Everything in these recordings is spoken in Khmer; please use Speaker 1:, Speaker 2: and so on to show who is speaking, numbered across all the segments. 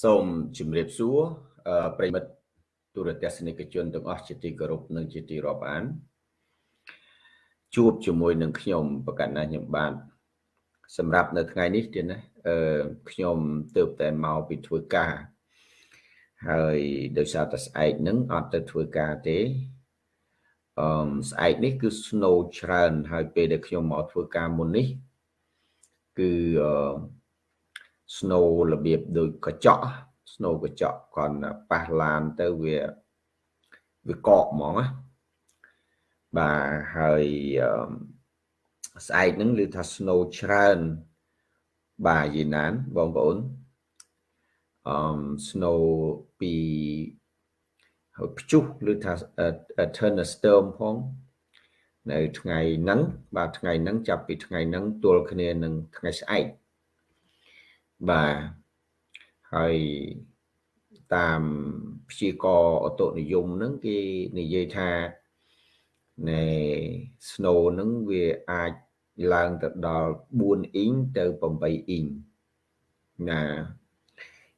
Speaker 1: សូមជម្រាបសួរប្រិមិត្តទូរទស្សនិកជនទាំងអស់ជាទីគោរពនិងជាទីរាប់អាន ជួបជាមួយនឹងខ្ញុំប្រកាសណាខ្ញុំបាទសម្រាប់នៅថ្ងៃនេះទៀតណាអឺខ្ញុំទើបតែមកពីធ្វើការហើយដោយសារតែស្អែកនឹងអត់ទៅធ្វើការទេអឺស្អែកនេះគឺ snow ច្រើន ហើយពេលដែលខ្ញុំមកធ្វើការមុននេះ គឺអឺ snow របៀបដូចកញ្ចក់ snow កញ្ចក់គាត់ប៉ះឡានទៅវាវាកកហ្មងណាបាទហើយស្អែកហ្នឹងឮថា snow ច្រើនបាទយីណានបងប្អូនអឺ snow ពីហើយព្យុះឬថា thunderstorm ផងនៅថ្ងៃហ្នឹងបាទថ្ងៃហ្នឹងចាប់ពីថ្ងៃហ្នឹងទល់គ្នានឹងថ្ងៃស្អែក បាទហើយតាមព្យាករអតុនិយមហ្នឹងគេនិយាយថានៃ snow ហ្នឹងវាអាចឡើងទៅដល់4អ៊ីងទៅ8អ៊ីងណា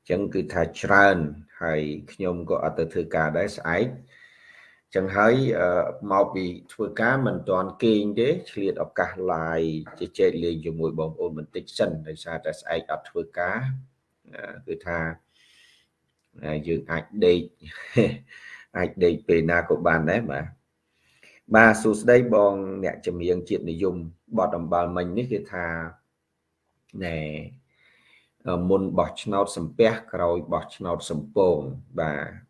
Speaker 1: អញ្ចឹងគឺថាច្រើនហើយខ្ញុំក៏អត់ទៅធ្វើការដែរស្អែក ចឹងហើយមកពីធ្វើការមិនទាន់គេងទេឆ្លៀតឱកាស live ជជែកលេងជាមួយបងប្អូនបន្តិចសិនដោយសារតែស្អែកអត់ធ្វើការគឺថាយើងអាចដេកអាចដេកពេលណាក៏បានដែរបាទបាទសួស្ដីបង អ្នកចម្រៀងជាតិនិយមបតអំបល់មិញនេះគឺថាណែមុនបោះឆ្នោតសំពះក្រោយបោះឆ្នោតសំពងបាទ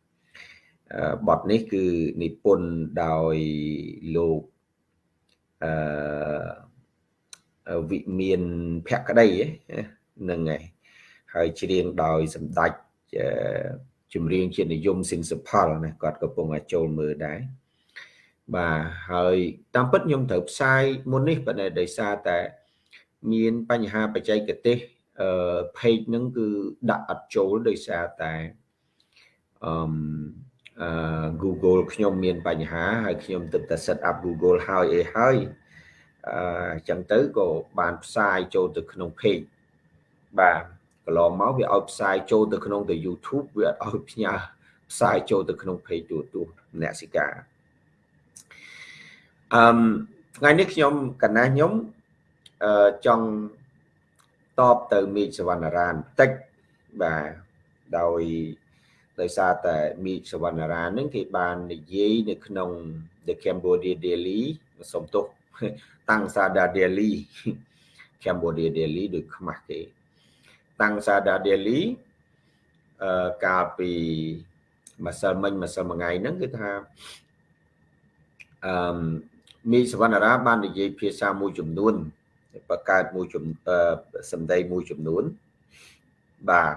Speaker 1: បទនេះគឺនិពន្ធដោយលោកអឺវិមានភក្តីហ្នឹងហើយហើយច្រៀងដោយសម្ដេចចម្រៀងជាតិនិយមស៊ីនសុផលណាគាត់កំពុងតែចូលមើលដែរបាទហើយតាមពិតខ្ញុំត្រូវផ្សាយមុននេះប៉ុន្តែដោយសារតែមានបញ្ហាបច្ចេកទេសអឺ page ហ្នឹងគឺដាក់អត់ចូលដោយសារតែអឺ Google ខ្ញុំមានបញ្ហាហើយខ្ញុំទឹកតែ set up Google ហើយអីហើយអញ្ចឹងទៅក៏បានផ្សាយចូលទៅក្នុង page បាទកន្លងមកវាឲ្យផ្សាយចូលទៅក្នុងទៅ YouTube វាអត់ឲ្យផ្ញើផ្សាយចូលទៅក្នុង page ទូទូអ្នកសិកាអឺថ្ងៃនេះខ្ញុំកណាខ្ញុំអឺចង់តបទៅមីកសវណ្ណរានបន្តិចបាទដោយ ដោយសារតែមីសវណ្ណរានឹងគេបាននិយាយនៅក្នុង The Cambodia Daily សុំទោសតាំងសាដា Daily Cambodia Daily ដូចខ្មាស់គេតាំងសាដា Daily អឺកាលពីម្សិលមិញម្សិលមួយថ្ងៃហ្នឹងគឺថាអឺមីសវណ្ណរាបាននិយាយភាសាមួយចំនួនបង្កើតមួយចំសម្ដីមួយចំនួនបាទ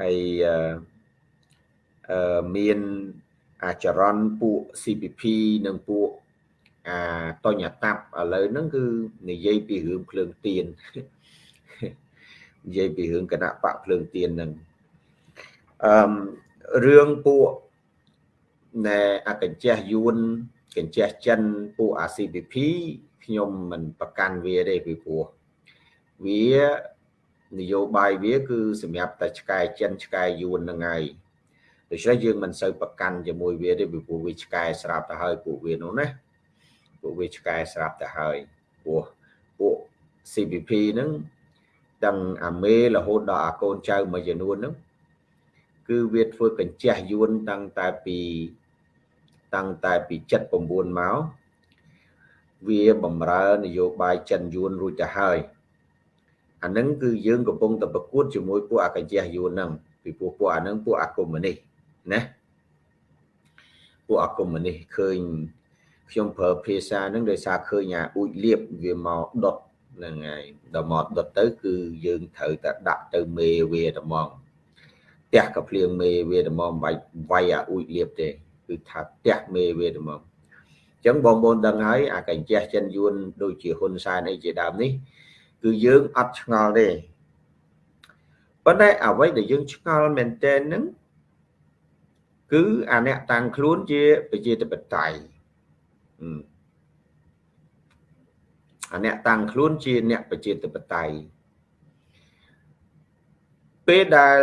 Speaker 1: ហើយអឺ មានអាចរន់ពួក CPP និងពួកអាតញ្ញតាប់ឥឡូវហ្នឹងគឺនិយាយពីរឿងភ្លើងទៀននិយាយពីរឿងគណៈបកភ្លើងទៀនហ្នឹងអឺរឿងពួកណែអកញ្ចេះយួនកញ្ចេះចិនពួកអា CPP ខ្ញុំមិនប្រកាន់វាទេពីព្រោះវានយោបាយវាគឺសម្រាប់តែឆ្កែចិនឆ្កែយួនហ្នឹងហើយ ដូច្នេះយើងមិនសូវប្រកាន់ជាមួយវាទេពីព្រោះវាឆ្កែស្រាប់ទៅហើយពួកវានោះណាពួកវាឆ្កែស្រាប់ទៅហើយព្រោះពួក CPP ហ្នឹងទាំងអាមេរហូតដល់អាកូនចៅមួយចំនួនហ្នឹងគឺវាធ្វើកញ្ចេះយួនតាំងតែពីតាំងតែពី79មកវាបំរើនយោបាយចិនយួនរួចទៅហើយអាហ្នឹងគឺយើងកំពុងតែប្រកួតជាមួយពួកអាកញ្ចេះយួនហ្នឹងពីពួកពួកអាហ្នឹងពួកអាកុម្មុយនីស ណាពួកអាកុម្មុយនីសឃើញខ្ញុំប្រើភាសាហ្នឹងដោយសារឃើញអាអ៊ូចលៀបវាមកដុតហ្នឹងហើយដល់មកដុតទៅ គឺយើងត្រូវតែដាក់ទៅមេវាតែហ្មងផ្ទះកាភ្លៀងមេវាតែហ្មងបាច់វាយអាអ៊ូចលៀបទេគឺថាផ្ទះមេវាតែហ្មងអញ្ចឹងបងប្អូនដឹងហើយអាកញ្ចេះចិនយួនដូចជាហ៊ុនសែនអីជាដើមនេះ គឺយើងអត់ឆ្ងល់ទេប៉ុន្តែអ្វីដែលយើងឆ្ងល់មែនទែនហ្នឹង គឺអាអ្នកតាំងខ្លួនជាប្រជាធិបតេយ្យអាអ្នកតាំងខ្លួនជាអ្នកប្រជាធិបតេយ្យពេលដែល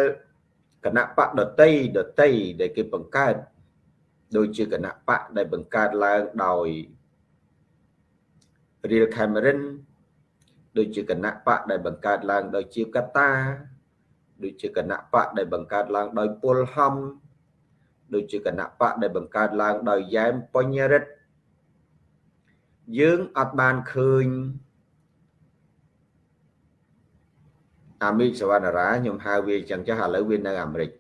Speaker 1: គណៈបកដតីដតីដែលគេបង្កើតដូចជាគណៈបកដែលបង្កើតឡើងដោយ Real Cameron ដូចជាគណៈបកដែលបង្កើតឡើងដោយជាកតា ដូចជាគណៈបកដែលបង្កើតឡើងដោយពលហំ ដូចជាគណៈបកដែលបង្កើតឡើងដោយយ៉ែមបញ្ញរិទ្ធយើងអត់បានឃើញអាមេរិកសវណ្ណរាខ្ញុំហៅវាអញ្ចឹងចាស់ឥឡូវវានៅអាមេរិកឥ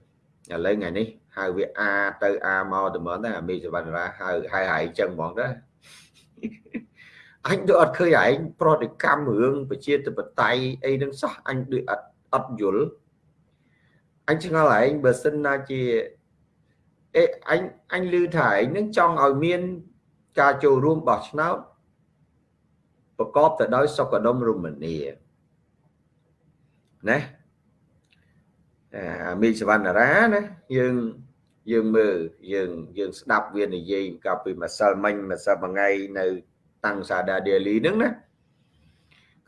Speaker 1: ឡូវថ្ងៃនេះហៅវាអាទៅអាមកតែមកតែអាមេរិកសវណ្ណរាហៅហៅហៅអញ្ចឹងហ្មងដែរអញដូចអត់ឃើញឯងប្រតិកម្មរឿងប្រជាធិបតេយ្យអីនឹងសោះអញដូចអត់អត់យល់អញឆ្ងល់ឯងបើសិនណាជា អេអញអញឮថាឯងនឹងចង់ឲ្យមាន ការចូលរួមបោះឆ្នោតប្រកបទៅដោយសុខដុមរមនាណាអាមីសវណ្ណរាណាយើងយើងមើលយើងយើងស្ដាប់វានិយាយកាលពីម្សិលមិញម្សិលមួយថ្ងៃនៅតាំងសាដាដេលីហ្នឹងណា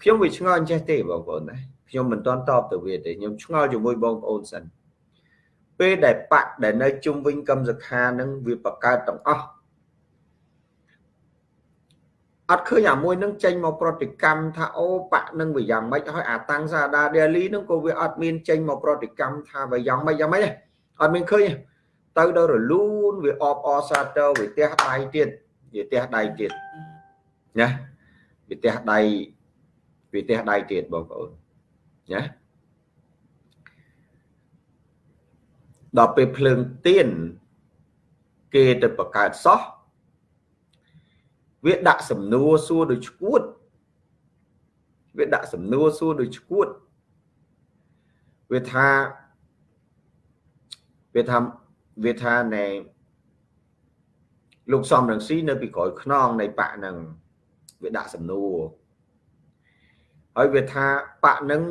Speaker 1: ខ្ញុំវាឆ្ងល់អញ្ចេះទេបងប្អូនណាខ្ញុំមិនទាន់តបទៅវាទេខ្ញុំឆ្ងល់ជាមួយបងប្អូនសិន ពេលដែលបាក់ដែលនៅជុំវិញកម្មសខានឹងវាបកកើតទាំងអស់អត់ឃើញអាមួយនឹងចេញមកប្រតិកម្មថាអូបាក់នឹងវាយ៉ាងម៉េចហើយអាតាំងសាដាដេលីនឹងក៏វាអត់មានចេញមកប្រតិកម្មថាវាយ៉ាងម៉េចយ៉ាងម៉េចអត់មានឃើញទៅដល់រលូនវាអបអសាទរវាទះដៃទៀតវាទះដៃទៀតណាវាទះដៃវាទះដៃទៀតបងប្អូនណា ដល់ពេលភ្លើងទៀនគេទៅបង្កើតសោះវាដាក់សំណួរសួរដូចឈួតវាដាក់សំណួរសួរដូចឈួតវាថាវាថាវាថាណែលោកសំរងស៊ីនៅពីក្រោយខ្នងនៃបកនឹងវាដាក់សំណួរហើយវាថាបកនឹង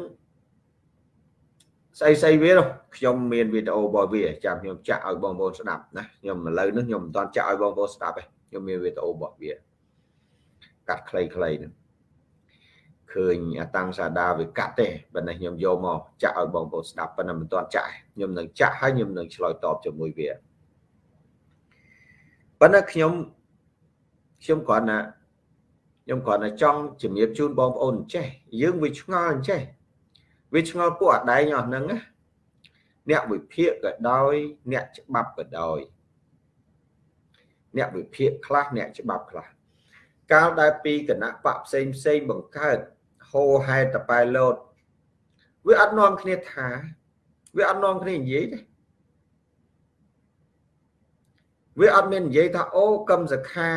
Speaker 1: ស្អីស្អីវាខ្ញុំមានវីដេអូរបស់វាចាំខ្ញុំចាក់ឲ្យបងប្អូនស្ដាប់ណាខ្ញុំឥឡូវនេះខ្ញុំមិនទាន់ចាក់ឲ្យបងប្អូនស្ដាប់ទេខ្ញុំមានវីដេអូរបស់វាកាត់ខ្លីៗហ្នឹងឃើញអាតាំងសាដាវាកាត់ទេបើនេះខ្ញុំយកមកចាក់ឲ្យបងប្អូនស្ដាប់ប៉ុន្តែមិនទាន់ចាក់ខ្ញុំនឹងចាក់ហើយខ្ញុំនឹងឆ្លើយតបជាមួយវាប៉ុន្តែខ្ញុំខ្ញុំគ្រាន់តែខ្ញុំគ្រាន់តែចង់ជំរាបជូនបងប្អូនអញ្ចេះយើងវាឆ្ងល់អញ្ចេះ វាឆ្ងល់ពួកអដែងអស់ហ្នឹងណាអ្នកវិភាគក៏ដោយអ្នកច្បាប់ក៏ដោយអ្នកវិភាគខ្លះអ្នកច្បាប់ខ្លះកាលដែលពីគណៈបកផ្សេងផ្សេងបង្កើតហោហែតប៉ែលោតវាអត់នាំគ្នាថាវាអត់នាំគ្នានិយាយទេវាអត់មាននិយាយថាអូកឹមសខា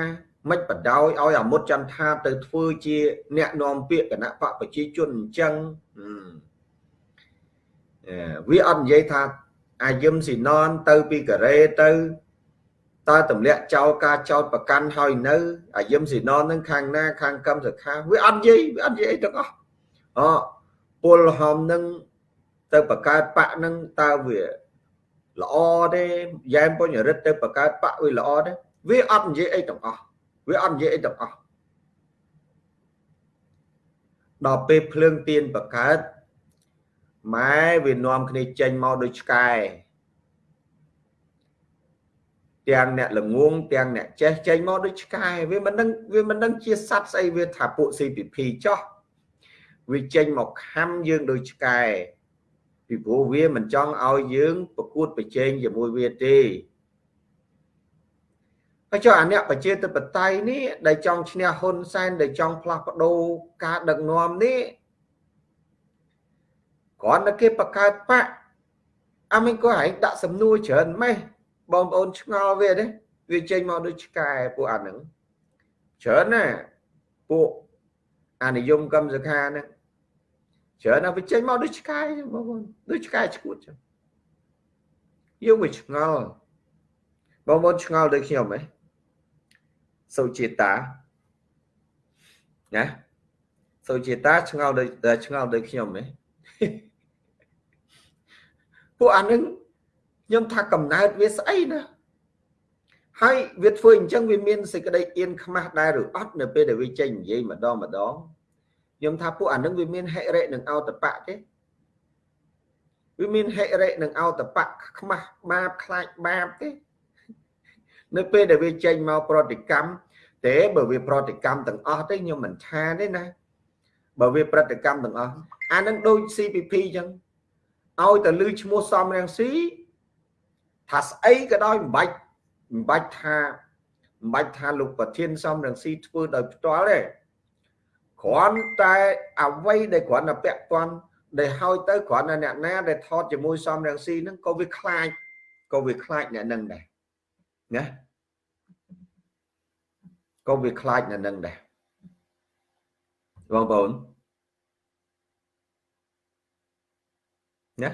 Speaker 1: មិនបដោយឲ្យអាមុតចន្ទថាទៅធ្វើជា អ្នកនាំពាក្យគណៈបកប្រជាជនអញ្ចឹង វាអត់និយាយថាអាយឹមស៊ីណនទៅពីកូរ៉េទៅតើទម្លាក់ចោលការចោតប្រកាន់ហើយនៅអាយឹមស៊ីណននឹងខាងណា ខាងកម្មសខាវាអត់និយាយវាអត់និយាយអីទាំងអស់អពលហំនឹងទៅបង្កើតបកនឹងតើវាល្អទេយ៉ែមបញ្ញរិទ្ធទៅបង្កើតបកវាល្អទេវាអត់និយាយអីទាំងអស់វាអត់និយាយអីទាំងអស់ដល់ពេលភ្លើងទៀនបង្កើត ម៉ែវានាំគ្នាចេញមកដូចឆ្កែទាំងអ្នកល្ងងទាំងអ្នកចេះចេញមកដូចឆ្កែវាមិនដឹងវាមិនដឹងជាសត្វស្អីវាថាពួក CPP ចោះវាចេញមកខំយើងដូចឆ្កែពីព្រោះវាមិនចង់ឲ្យយើងប្រកួតប្រជែងជាមួយវាទេហើយចុះអាអ្នកប្រជាធិបតេយ្យនេះដែលចង់ឈ្នះហ៊ុនសែនដែលចង់ផ្លាស់ប្ដូរការដឹកនាំនេះ គ្រាន់តែគេបង្កើតបកអាមិនក៏ឯងដាក់សំណួរច្រើនម៉េះបងប្អូនឆ្ងល់វាទេវាចេញមកដូចឆ្កែពួកអាហ្នឹងច្រើនណាពួកអានិយមកម្មសខាហ្នឹងច្រើនណាវាចេញមកដូចឆ្កែបងប្អូនដូចឆ្កែឈួតចឹងយើងវាឆ្ងល់បងប្អូនឆ្ងល់ដូចខ្ញុំហ៎សុជាតាណាសុជាតាឆ្ងល់ដូចឆ្ងល់ដូចខ្ញុំហ៎ ពួកអានឹងខ្ញុំថាកំណើតវាស្អីណាហើយវាធ្វើអញ្ចឹងវាមានសេចក្តីអៀនខ្មាស់ដែរឬអត់នៅពេលដែលវាចេញនិយាយម្ដងម្ដងខ្ញុំថាពួកអានឹងវាមានហិរិនិងអោតបៈទេវាមានហិរិនិងអោតបៈខ្មាស់បាបខ្លាចបាបទេនៅពេលដែលវាចេញមកប្រតិកម្មតែបើវាប្រតិកម្មទាំងអស់ទេខ្ញុំមិនថាទេណាបើវាប្រតិកម្មទាំងអស់អានឹងដូច CPP អញ្ចឹង ឲ្យតែលឺឈ្មោះសំរងស៊ីថាស្អីក៏ដោយមិនបាច់មិនបាច់ថាមិនបាច់ថាលោកប្រធានសំរងស៊ីធ្វើដោយផ្ទាល់ទេគ្រាន់តែអ្វីដែលគ្រាន់តែពាក់ព័ន្ធដែលហើយទៅគ្រាន់តែអ្នកណាដែលថតជាមួយសំរងស៊ីហ្នឹងក៏វាខ្លាចក៏វាខ្លាចអ្នកនឹងដែរណាក៏វាខ្លាចអ្នកនឹងដែរបងប្អូន ណា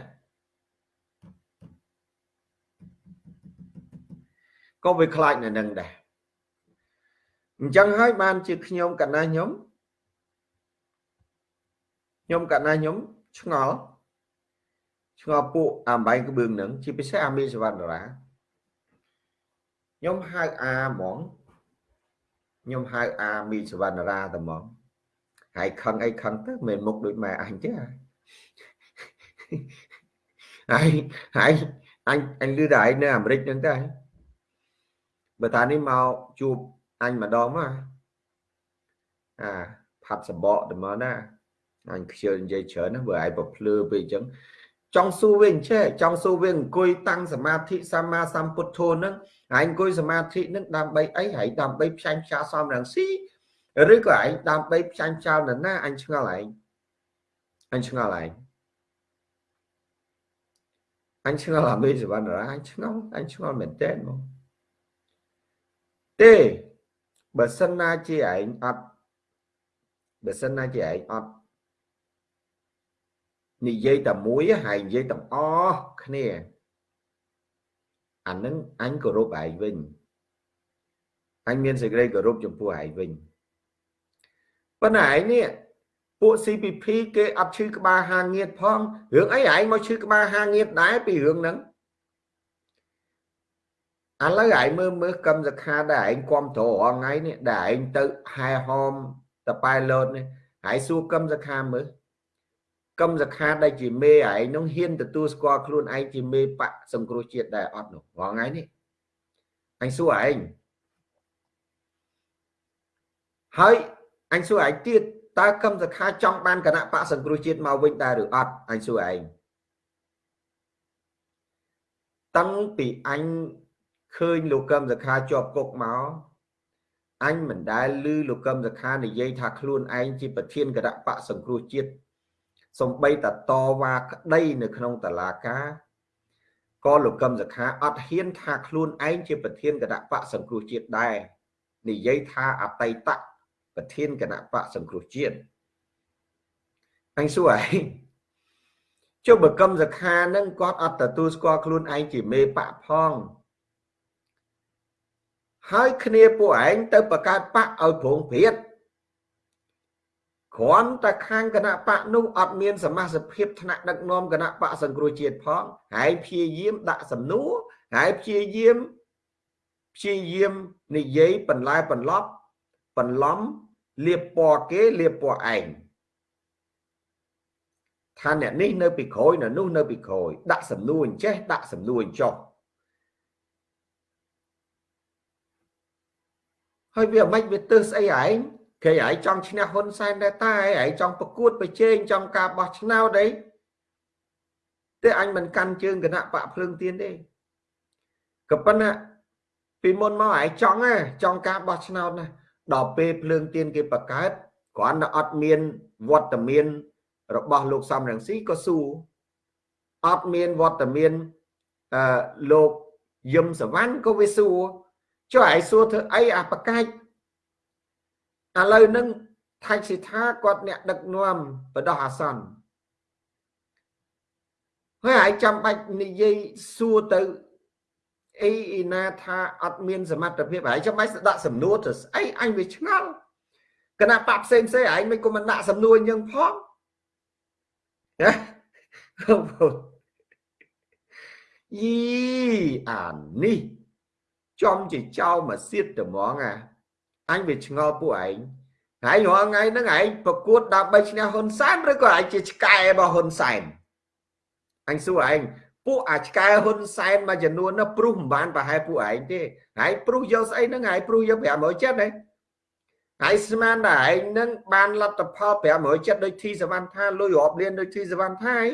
Speaker 1: ក៏វាខ្លាចនៅនឹងដែរអញ្ចឹងហើយបានជាខ្ញុំកណាខ្ញុំខ្ញុំកណាខ្ញុំឆ្ងល់ឆ្ងល់ពួកអាបែងក្បឿងនឹងជាពិសេសអាមីសវណ្ណរាខ្ញុំហៅអាហ្មងខ្ញុំហៅអាមីសវណ្ណរាតែហ្មងហើយខឹងអីខឹងទៅមិនមុខដូចម៉ែអញទេ ហើយហើយអញអញលឺតែឯងនៅអាមេរិកហ្នឹងតែបើតានេះមកជួបអញម្ដងមកអាផាត់សបកទៅមកណាអញខ្ជិលនិយាយច្រើនណាបើឯងប្រភ្លឺពេកអញ្ចឹងចង់សួរវិញចេះចង់សួរវិញអង្គុយតាំងសមាធិសម្មាសម្ពុទ្ធោហ្នឹងឯងអង្គុយសមាធិហ្នឹងដើម្បីអីហើយដើម្បីផ្សាញ់ផ្សាសំរងស៊ីឬក៏ឯងដើម្បីផ្សាញ់ផ្សាននរណាអញឆ្ងល់ឯងអញឆ្ងល់ឯង អញឆ្ងល់អាមេសវណ្ណរាអញឆ្ងល់អញឆ្ងល់មែនតើមកទេបើសិនណាជាឯងអត់បើសិនណាជាឯងអត់និយាយតែមួយហើយនិយាយទាំងអស់គ្នាអានឹងអញគោរពឯងវិញអញមានសេចក្តីគោរពចំពោះឯងវិញប៉ុន្តែឯងនេះ ពួក CPP គេអត់ឈឺក្បាលហាងៀតផងរឿងអីឯងមកឈឺក្បាលហាងៀតដែរពីរឿងហ្នឹងឥឡូវឯងមើលមើលកម្មសខាដែលឯងគ្រប់ត្ររថ្ងៃនេះដែលឯងទៅហែហមតប៉ែលោតនេះហើយសួរកម្មសខាមើលកម្មសខាដែលជាមេឯងនោះហ៊ានទទួលស្គាល់ខ្លួនឯងជាមេបកសង្គ្រោះជាតិដែរអត់នោះរងថ្ងៃនេះអញសួរឯងហើយអញសួរឯងទៀត តើកម្មសខាចង់បានគណៈបកសង្គ្រោះជាតិមកវិញដែរឬអត់អញសួរឯងតាំងពីអញឃើញលោកកឹមសខាជាប់គុកមកអញមិនដែលឮលោកកឹមសខានិយាយថាខ្លួនឯងជាប្រធានគណៈបកសង្គ្រោះជាតិសំបីតតវ៉ាក្តីនៅក្នុងតឡាការក៏លោកកឹមសខាអត់ហ៊ានថាខ្លួនឯងជាប្រធានគណៈបកសង្គ្រោះជាតិដែរនិយាយថាអតីត ប្រធានគណៈបកសង្គ្រោះជាតិអញសួរឯងចុះបើកឹមសខានឹងគាត់អត់ទទួលស្គាល់ខ្លួនឯងជាមេបកផងហើយគ្នាពួកឯងទៅបង្កើតបកឲ្យប្រងព្រាតគ្រាន់តែខាងគណៈបកនោះអត់មានសមាជិកភាពថ្នាក់ដឹកនាំគណៈបកសង្គ្រោះជាតិផងហើយព្យាយាមដាក់សំណួរហើយព្យាយាមព្យាយាមនិយាយបន្លែបន្លប់បន្លំ លៀបពណ៌គេលៀបពណ៌ឯងថាអ្នកនេះនៅពីក្រោយនៅនោះនៅពីក្រោយដាក់សំណួរអញ្ចេះដាក់សំណួរអញ្ចោះហើយវាមិនវាទៅស្អីឯងគេឯងចង់ឈ្នះហ៊ុនសែនដែរតែឯងចង់ប្រកួតប្រជែងចង់ការបោះឆ្នោតអីតែអញមិនកាន់ជើងគណៈបកភ្លើងទៀនទេក៏ប៉ុន្តែពីមុនមកឯងចង់ហ៎ចង់ការបោះឆ្នោតណា ដល់ពេលភ្លើងទៀនគេបង្កើតគ្រាន់តែអត់មានវត្តមានរបស់លោកសំរងស៊ីក៏ស៊ូអត់មានវត្តមានអឺលោកយឹមសវណ្ណក៏វាស៊ូចុះឯងសួរធ្វើអីអាបកាច់ឥឡូវហ្នឹងថៃសិដ្ឋាគាត់អ្នកដឹកនាំបដោះអាសន្នហើយឯងចាំបាច់និយាយសួរទៅ អីអ៊ីណាថាអត់មានសមត្ថភាពហើយចាំបាច់ដាក់សំណួរទៅស្អីអញវាឆ្ងល់គណៈបកផ្សេងផ្សេងឯងមិនក៏មិនដាក់សំណួរអញ្ចឹងផងណាយីអានេះចំជាចោលមកសៀតត្មងអាអញវាឆ្ងល់ពួកឯងហើយរាល់ថ្ងៃហ្នឹងឯងប្រកួតដើម្បីឈ្នះហ៊ុនសែនឬក៏ឯងជាឆ្កែរបស់ហ៊ុនសែនអញសួរឯង ពួកអាឆ្កែហ៊ុនសែនមួយចំនួននោះព្រុសមិនបានប្រហែលពួកឯងទេហើយព្រុសយកស្អីហ្នឹងហើយព្រុសយក500ចិត្តហ្នឹងហើយស្មានតែឯងនឹងបានលទ្ធផល500ចិត្តដូចធីសវណ្ណថាលុយរាប់លានដូចធីសវណ្ណថាឯង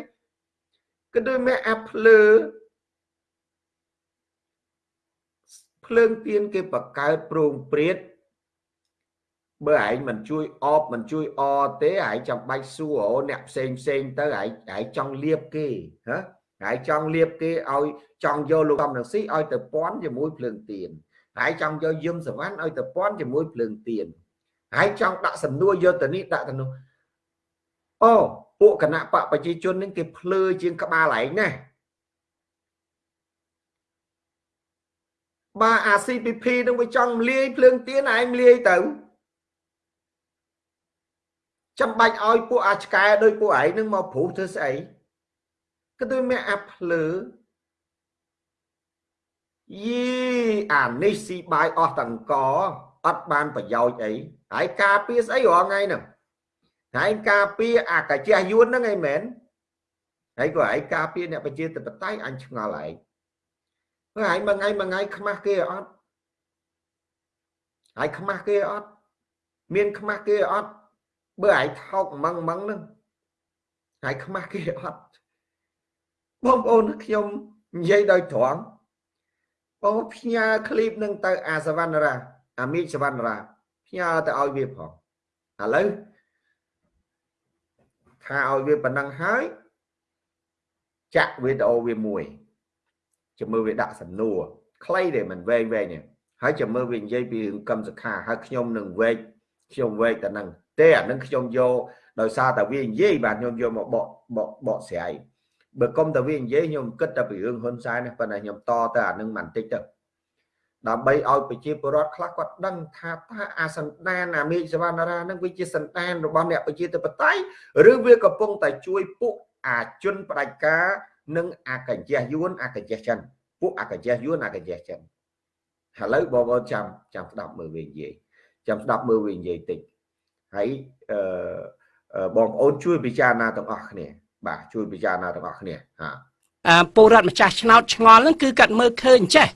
Speaker 1: គឺដូចមេអាភ្លើភ្លើងទៀនគេបកកើតប្រងព្រាតបើឯងមិនជួយអបមិនជួយអទេឯងចាំបាច់សួរអូអ្នកផ្សេងផ្សេងទៅឯងឯងចង់លៀបគេហ៎ ឯងចង់លៀបគេឲ្យចង់យកលោកកំរងស៊ីឲ្យទៅពាន់ជាមួយភ្លើងទៀនឯងចង់យកយឹមសវណ្ណឲ្យទៅពាន់ជាមួយភ្លើងទៀនឯងចង់ដាក់សំណួរយកទៅនេះដាក់ទៅនោះអូពួកគណៈបកប្រជាជននឹងគេភ្លើជាងក្បាលឯងណាបើអា CPP នឹងវាចង់លាយភ្លើងទៀនឯងលាយទៅចាំបាច់ឲ្យពួកអាឆ្កែដោយពួកឯងនឹងមកព្រុសធ្វើស្អី ក៏ដូចមានអាភ្លើយីអានេះស៊ីបាយអស់តង្កអត់បានប្រយោជន៍អីហើយការពារស្អីរាល់ថ្ងៃហ្នឹងហើយការពារអាកាជះយួនហ្នឹងឯងមែនហើយក៏ឯងការពារអ្នកប្រជាធិបតេយ្យអញឆ្ងល់ឯងហើយឯងមួយថ្ងៃមួយថ្ងៃខ្មាស់គេអត់ហើយខ្មាស់គេអត់មានខ្មាស់គេអត់បើឯងថោកម៉ងម៉ងហ្នឹងហើយខ្មាស់គេអត់ បងប្អូនខ្ញុំនិយាយដោយត្រង់បងផ្ញើឃ្លីបនឹងទៅអាសវណ្ណរាអាមីសវណ្ណរាផ្ញើទៅឲ្យវាផងឥឡូវថាឲ្យវាប៉ុណ្ណឹងហើយចាក់វីដេអូវាមួយចាំមើលវាដាក់សំណួរខ្លីទេមិនវែងវែងទេហើយចាំមើលវានិយាយពីរឿងកម្មសខាហើយខ្ញុំនឹងវែកខ្ញុំវែកតែនឹងទេអានឹងខ្ញុំយកដោយសារតែវានិយាយបាទខ្ញុំយកមកបកបកបកស្រាយ បើកុំតែវានិយាយខ្ញុំគិតតែពីរឿងហ៊ុនសែននេះប៉ុន្តែខ្ញុំតទៅអានឹងមិនតិចទៅដើម្បីឲ្យប្រជាពលរដ្ឋខ្លះគាត់ដឹងថាតើអាសន្តានអាមេឃសវណ្ណារានឹងវាជាសន្តានរបស់អ្នកប្រជាធិបតេយ្យឬវាកំពុងតែជួយពួកអាជនផ្ដាច់ការនិងអាកញ្ជះយួនអាកញ្ជះចិនពួកអាកញ្ជះយួនអាកញ្ជះចិនឥឡូវបងប្អូនចាំចាំស្ដាប់មើលវានិយាយចាំស្ដាប់មើលវានិយាយតិចហើយអឺបងប្អូនជួយពិចារណាទាំងអស់គ្នា បាទជួយពិចារណាទាំងអស់គ្នាហា
Speaker 2: អឺពលរដ្ឋម្ចាស់ឆ្នោតឆ្ងល់ហ្នឹងគឺកាត់មើលឃើញចេះ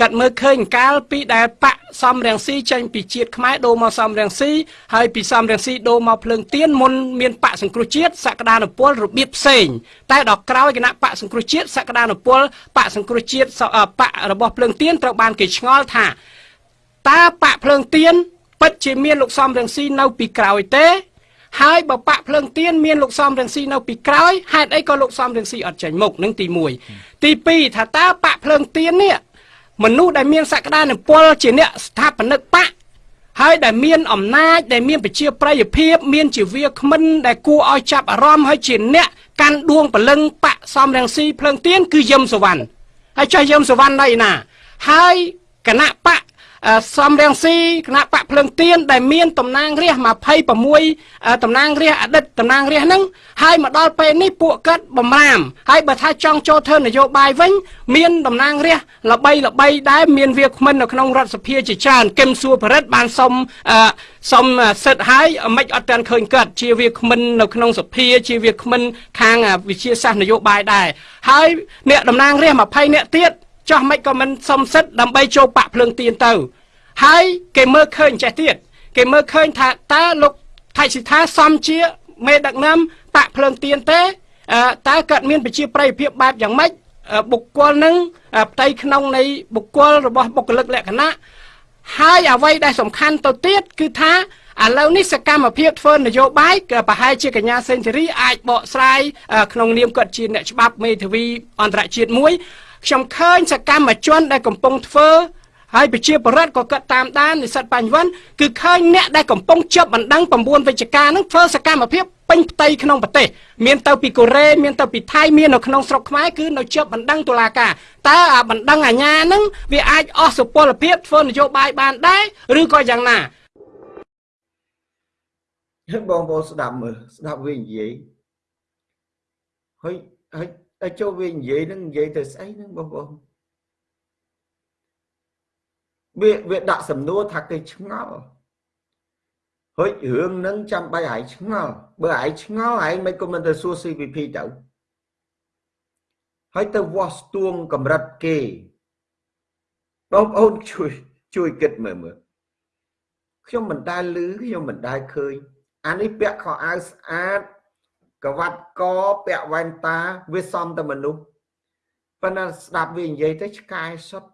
Speaker 2: កាត់មើលឃើញកាលពីដែលបកសំរងស៊ីចេញពីជាតិខ្មែរដូរមកសំរងស៊ីហើយពីសំរងស៊ីដូរមកភ្លើងទៀនមុនមានបកសង្គ្រោះជាតិសក្តានុពលរបៀបផ្សេងតែដល់ក្រោយគណៈបកសង្គ្រោះជាតិសក្តានុពលបកសង្គ្រោះជាតិបករបស់ភ្លើងទៀនត្រូវបានគេឆ្ងល់ថាតើបកភ្លើងទៀនពិតជាមានលោកសំរងស៊ីនៅពីក្រោយទេ ហើយបើបាក់ភ្លើងទៀនមានលោកសំរងស៊ីនៅពីក្រោយហេតុអីក៏លោកសំរងស៊ីអត់ចេញមុខនឹងទី1ទី2ថាតើបាក់ភ្លើងទៀននេះមនុស្សដែលមានសក្តានុពលជាអ្នកស្ថាបនិកបកហើយដែលមានអំណាចដែលមានប្រជាប្រិយភាពមានជាវាគ្មិនដែលគួរឲ្យចាប់អារម្មណ៍ហើយជាអ្នកកាន់ដួងពលឹងបកសំរងស៊ីភ្លើងទៀនគឺយឹមសវណ្ណហើយចុះយឹមសវណ្ណនៅឯណាហើយគណៈបក សំរៀងស៊ីគណៈបកភ្លើងទៀនដែលមានតំណាងរាស្ត្រ26តំណាងរាស្ត្រអតីតតំណាងរាស្ត្រហ្នឹងហើយមកដល់ពេលនេះពួកគាត់បំរាមហើយបើថាចង់ចូលធ្វើនយោបាយវិញ មានតំណាងរាស្ត្រល្បីល្បីដែរមានវាគ្មិននៅក្នុងរដ្ឋសភាជាច្រើនគឹមសួរប្រិទ្ធបានសុំសុំសិទ្ធហើយមិនអត់ទាន់ឃើញគាត់ជាវាគ្មិននៅក្នុងសភាជាវាគ្មិនខាងវិជាសាស្ត្រនយោបាយដែរហើយអ្នកតំណាងរាស្ត្រ20នាក់ទៀត ចោះមិនក៏មិនសុំសិទ្ធដើម្បីចូលបាក់ភ្លើងទៀនទៅ ហើយគេមើលឃើញចេះទៀតគេមើលឃើញថាតើលោកថៃសិដ្ឋាសំជាមេដឹកនាំបាក់ភ្លើងទៀនទេតើគាត់មានប្រជាប្រិយភាពបែបយ៉ាងម៉េចបុគ្គលនឹងផ្ទៃក្នុងនៃបុគ្គលរបស់បុគ្គលិកលក្ខណៈហើយអ្វីដែលសំខាន់ទៅទៀតគឺថាឥឡូវនេះសកម្មភាពធ្វើនយោបាយក៏ប្រហែលជាកញ្ញាសេនស៊ូរីអាចបកស្រាយក្នុងនាមគាត់ជាអ្នកច្បាប់មេធាវីអន្តរជាតិមួយ ខ្ញុំឃើញសកម្មជនដែលកំពុងធ្វើហើយប្រជាពលរដ្ឋក៏គាត់តាមដាននិស្សិតបញ្ញវន្តគឺឃើញអ្នកដែលកំពុងជាប់បណ្ដឹង9វិជ្ជការនឹងធ្វើសកម្មភាពពេញផ្ទៃក្នុងប្រទេសមានទៅពីកូរ៉េមានទៅពីថៃមាននៅក្នុងស្រុកខ្មែរគឺនៅជាប់បណ្ដឹងតុលាការតើអាបណ្ដឹងអាញានឹងវាអាចអស់សុពលភាពធ្វើនយោបាយបានដែរឬក៏យ៉ាងណា
Speaker 1: បងប្អូនស្ដាប់មើលស្ដាប់វានិយាយហើយហើយ តែចូលវានិយាយនឹងនិយាយទៅស្អីហ្នឹងបងប្អូនវាវាដាក់សំណួរថាគេឆ្ងល់ហុចរឿងហ្នឹងចាំបាច់ឲ្យឆ្ងល់បើឯងឆ្ងល់ឯងមិនក៏មិនទៅសួរ CVP ទៅហើយទៅវាស់ស្ទួងកម្រិតគេបងប្អូនជួយជួយគិតមើលមើលខ្ញុំមិនដែលឮខ្ញុំមិនដែលឃើញអានេះពាក់ខោអាវស្អាត កវ៉ាត់កពាក់វ៉ែនតាវាសំតែមនុស្សប៉ុន្តែស្ដាប់វានិយាយទៅឆ្កែសុទ្ធ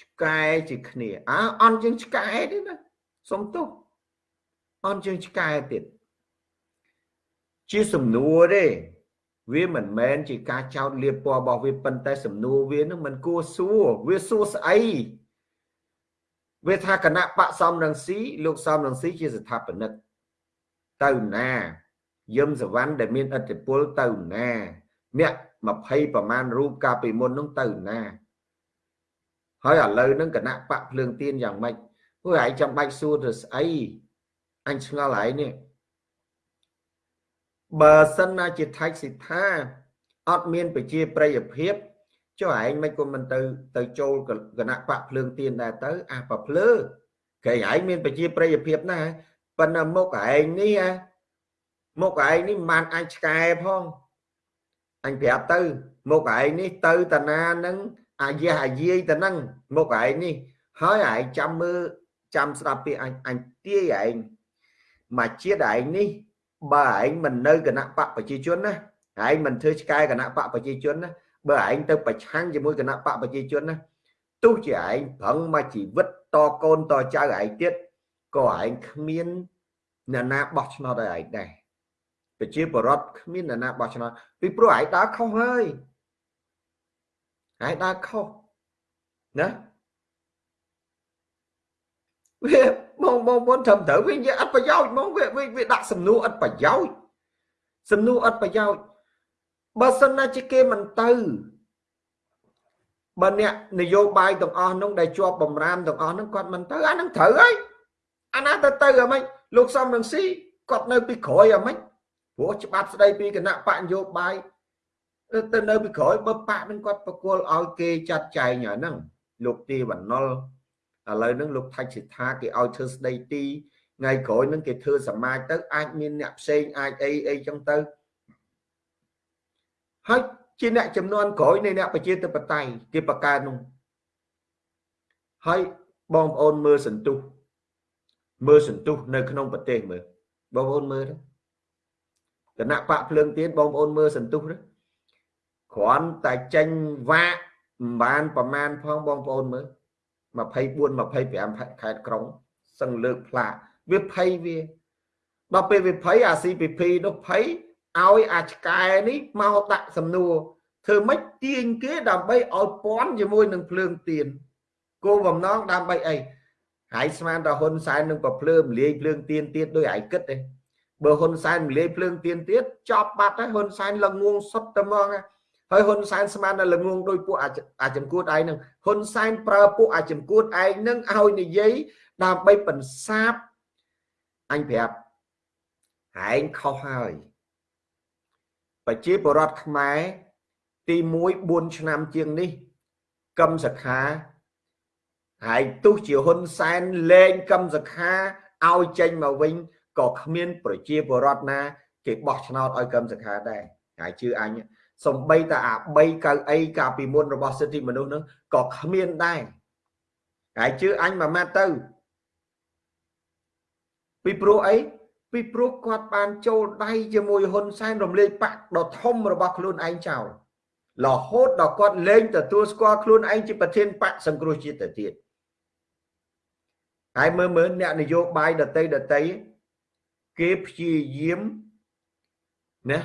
Speaker 1: ឆ្កែជាគ្នាអើអន់ជាងឆ្កែទេណាសុំទោសអន់ជាងឆ្កែទៀតជាសំណួរទេវាមិនមែនជាការចោទលៀបពណ៌របស់វាប៉ុន្តែសំណួរវានឹងមិនគួរសួរវាសួរស្អីវាថាគណៈបកសំរងស៊ីលោកសំរងស៊ីជាស្ថាបនិក ទៅណាយឹមសវណ្ណដែលមានអធិពលទៅណាអ្នក20ប្រមាណរូបកាលពីមុននោះទៅណា ហើយឥឡូវហ្នឹងគណៈបកភ្លើងទៀនយ៉ាងម៉េចពួកឯងចាំបាច់សួរទៅស្អីអញឆ្ងល់ឯងនេះបើសិនណាជាថៃសិដ្ឋាអត់មានប្រជាប្រិយភាពចុះឯងមិនក៏មិនទៅទៅចូលគណៈបកភ្លើងទៀនដែរទៅអាប្រភ្លើគេឯងមានប្រជាប្រិយភាពណា ប៉ុន្តែមុខឯងនេះមុខឯងនេះមិនបានអាចឆ្កែផងអញប្រាប់ទៅមុខឯងនេះទៅតាណានឹងអាយះអាយាយទៅនឹងមុខឯងនេះហើយឯងចាំមើលចាំស្ដាប់ពីអញអញទាយឯងមកជាតិឯងនេះបើឯងមិននៅគណៈបកប្រជាជនណាឯងមិនធ្វើឆ្កែគណៈបកប្រជាជនណាបើឯងទៅប្រឆាំងជាមួយគណៈបកប្រជាជនណាទោះជាឯងប្រឹងមកជីវិតតកូនតចៅឯងទៀត ក៏ឯងគ្មានអ្នកណាបោះឆ្នោតឲ្យឯងដែរប្រជាបរតគ្មានអ្នកណាបោះឆ្នោតពីព្រោះឯងដើរខុសហើយឯងដើរខុសណាវាបងបងបងត្រឹមត្រូវវានិយាយអត់ប្រយោជន៍ហ្មងវាវាដាក់សំណួរអត់ប្រយោជន៍សំណួរអត់ប្រយោជន៍បើសិនណាជាគេមិនទៅបើអ្នកនយោបាយទាំងអស់នោះដែលជាប់បំរាមទាំងអស់នោះគាត់មិនទៅអានឹងត្រូវហើយ អាណាទៅទៅអាម៉េចលោកសំរងស៊ីគាត់នៅពីក្រោយអាម៉េចព្រោះច្បាប់ស្ដីពីគណៈបកនយោបាយទៅនៅពីក្រោយបើបកនឹងគាត់ប្រគល់ឲ្យគេចាត់ចែងអាហ្នឹងលោកទីវណ្ណុលឥឡូវហ្នឹងលោកថៃសិដ្ឋាគេឲ្យធ្វើស្ដីទីថ្ងៃក្រោយហ្នឹងគេធ្វើសមាជទៅអាចមានអ្នកផ្សេងអាចអីអីចឹងទៅហើយជាអ្នកចំនួនក្រោយនៃអ្នកប្រជាធិបតេយ្យគេបង្កើតនោះហើយបងប្អូនមើលសន្ទុះ មើលសន្ទុះនៅក្នុងប្រទេសមើលបងប្អូនមើលទៅគណៈបកភ្លើងទៀនបងប្អូនមើលសន្ទុះទៅគ្រាន់តែចេញវាក់មិនបានប្រមាណផងបងប្អូនមើល24 25ខេត្តក្រុងសឹងលើកផ្លាកវាភ័យវាដល់ពេលវាភ័យអា CPP នោះភ័យឲ្យអាឆ្កែនេះមកដាក់សំណួរធ្វើម៉េចទាញគេដើម្បីឲ្យពន់ជាមួយនឹងភ្លើងទៀនគោលបំណងដើម្បីអី ហើយស្មានតែហ៊ុនសែននឹងប្រភ្លើមលាយភ្លើងទៀនទៀតដោយឯគិតទេបើហ៊ុនសែនលាយភ្លើងទៀនទៀតចប់បាត់ហើយហ៊ុនសែនល្ងងសុទ្ធតែហ្មងហើយហ៊ុនសែនស្មានតែល្ងងដោយពួកអាចង្គួតឯងនឹងហ៊ុនសែនប្រើពួកអាចង្គួតឯងនឹងឲ្យនិយាយដើម្បីបន្សាបអញប្រាប់ឯងខុសហើយប្រជាពលរដ្ឋខ្មែរទី1 4ឆ្នាំជាងនេះកឹមសខា ហើយទោះជាហ៊ុនសែនលែងកឹមសខាឲ្យចេញមកវិញក៏គ្មាន ប្រជាពលរដ្ឋណា គេបោះឆ្នោតឲ្យកឹមសខាដែរហើយជឿអញសំបីតែអា3កៅអីកាលពីមុនរបស់សិទ្ធិមនុស្សនឹងក៏គ្មានដែរហើយជឿអញមួយម៉ាត់ទៅ ពីព្រោះអីពីព្រោះគាត់បានចូលដៃជាមួយហ៊ុនសែនរំលាយបាក់ដ៏ធំរបស់ខ្លួនឯងចោលរហូតដល់គាត់លែងទទួលស្គាល់ខ្លួនឯងជាប្រធានបកសង្គ្រោះជាតិទៅទៀត ហើយមើលមើលអ្នកនយោបាយដតីដតីគេព្យាយាមណា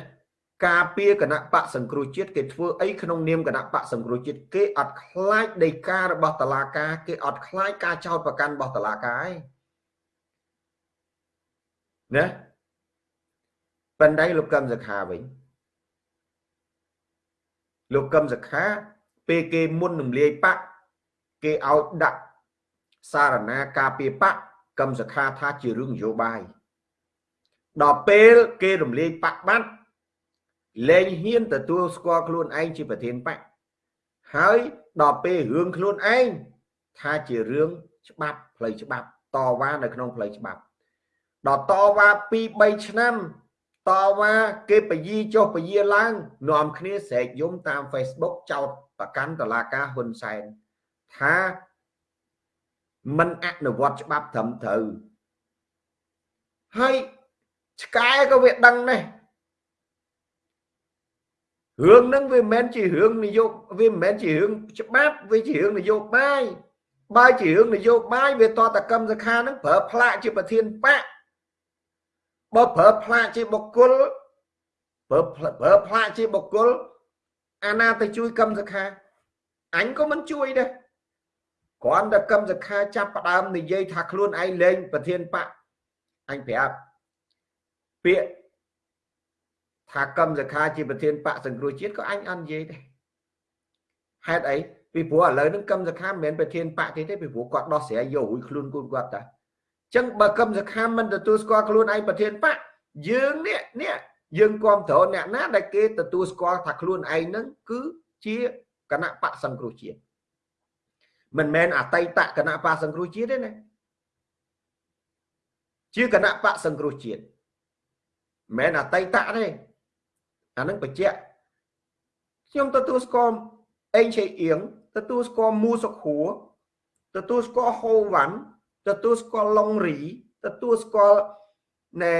Speaker 1: ការពារគណៈបកសង្គ្រោះជាតិគេធ្វើអីក្នុងនាមគណៈបកសង្គ្រោះជាតិគេអត់ខ្លាចដីការបស់តឡាការគេអត់ខ្លាចការចោទប្រកាន់របស់តឡាការឯងណាប៉ុន្តែលោកកឹមសខាវិញលោកកឹមសខាពេលគេមុនរំលាយបកគេឲ្យដាក់ សារណាការពារបកកឹមសខាថាជារឿងនយោបាយដល់ពេលគេរំលាយបកបាត់លែងហ៊ានទទួលស្គាល់ខ្លួនឯងជាប្រធានបកហើយដល់ពេលរឿងខ្លួនឯងថាជារឿងច្បាប់ផ្លូវច្បាប់តវ៉ានៅក្នុងផ្លូវច្បាប់ដល់តវ៉ា2 3ឆ្នាំតវ៉ាគេបយាចុះបយាឡើងនាំគ្នាស្រែកយំតាម Facebook ចោតប្រកាន់តឡាការហ៊ុនសែនថា មិនអនុវត្តច្បាប់ត្រឹមត្រូវហើយឆ្កែក៏វាដឹងដែររឿងហ្នឹងវាមិនមែនជារឿងនយោវាមិនមែនជារឿងច្បាប់វាជារឿងនយោបាយបើជារឿងនយោបាយវាតតកម្មសខាហ្នឹងប្រើផ្លាកជាប្រធានបកបើប្រើផ្លាកជាបុគ្គលប្រើប្រើផ្លាកជាបុគ្គលអាណាទៅជួយកម្មសខាអញក៏មិនជួយដែរ គ្រាន់តែកម្មសខាចាប់ផ្ដើមនិយាយថាខ្លួនឯងលេងប្រធានបកអញប្រាប់ពាក្យថាកម្មសខាជាប្រធានបកសង្គ្រោះជាតិក៏អញអត់និយាយដែរហេតុអីពីព្រោះឥឡូវហ្នឹងកម្មសខាមិនមែនប្រធានបកទេទេពីព្រោះគាត់ដោះស្រាយយករួចខ្លួនគូនគាត់តាចឹងបើកម្មសខាមិនទទួលស្គាល់ខ្លួនឯងប្រធានបកយើងនេះនេះយើងគ្រប់គ្រងអ្នកណាដែលគេទទួលស្គាល់ថាខ្លួនឯងហ្នឹងគឺជាគណៈបកសង្គ្រោះជាតិ មិនមែនអតីតគណៈបកសង្គ្រោះជាតិទេណាជាគណៈបកសង្គ្រោះជាតិមិនមែនអតីតទេអានឹងបញ្ជាក់ខ្ញុំទទួលស្គាល់អេងឆេអៀងទទួលស្គាល់មូសុខហួរទទួលស្គាល់ហូវ៉ាន់ទទួលស្គាល់ឡុងរីទទួលស្គាល់ណែ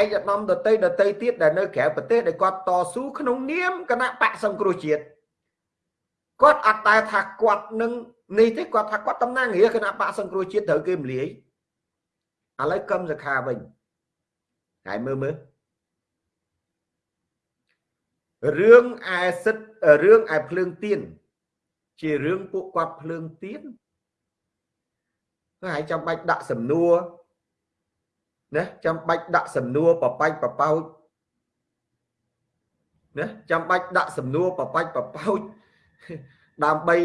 Speaker 1: ឯកឧត្តមដតីដតីទៀតដែលនៅក្រៅប្រទេសដែលគាត់តស៊ូក្នុងនាមគណៈបកសង្គ្រោះជាតិ គាត់អត់តែថាគាត់នឹងនេះទេគាត់ថាគាត់តំណាងរាជគណៈបកសង្គ្រោះជាតិត្រូវគេមលាយឥឡូវកឹមសខាវិញហើយមើលមើលរឿងឯសិទ្ធរឿងឯភ្លើងទៀនជារឿងពួកគាត់ភ្លើងទៀនហើយចាំបាច់ដាក់សំណួរណាចាំបាច់ដាក់សំណួរបបាច់បបោចណាចាំបាច់ដាក់សំណួរបបាច់បបោច ដើម្បី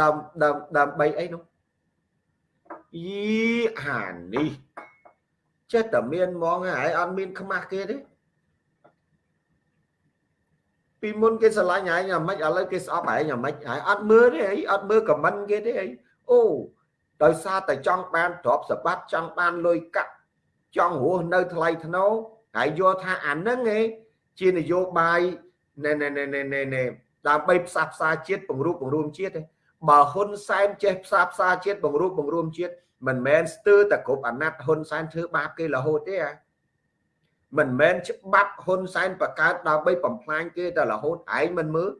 Speaker 1: ដើមដើមដើម្បីអីនោះអីអានេះចេះតែមានហ្មងហើយអត់មានខ្មាស់គេទេពីមុនគេស្រឡាញ់ហើយយ៉ាងម៉េចឥឡូវគេស្អប់ហើយយ៉ាងម៉េចហើយអត់មើលទេអីអត់មើលខមមិនគេទេអីអូដោយសារតែចង់បានទ្រព្យសម្បត្តិចង់បានលុយកាក់ចង់រស់នៅថ្លៃថ្នូរហើយយល់ថាអានឹងឯងជានយោបាយណែណែណែណែណែ ដើម្បីផ្សះផ្សាជាតិបង្រួបបង្រួមជាតិទេបើហ៊ុនសែនចេះផ្សះផ្សាជាតិបង្រួបបង្រួមជាតិមិនមែនស្ទើរតែគ្រប់អាណត្តិហ៊ុនសែនធ្វើបាបគេរហូតទេអាមិនមែនច្បាប់ហ៊ុនសែនបង្កើតដើម្បីបំផ្លាញគេតែរហូតឯងមិនមើល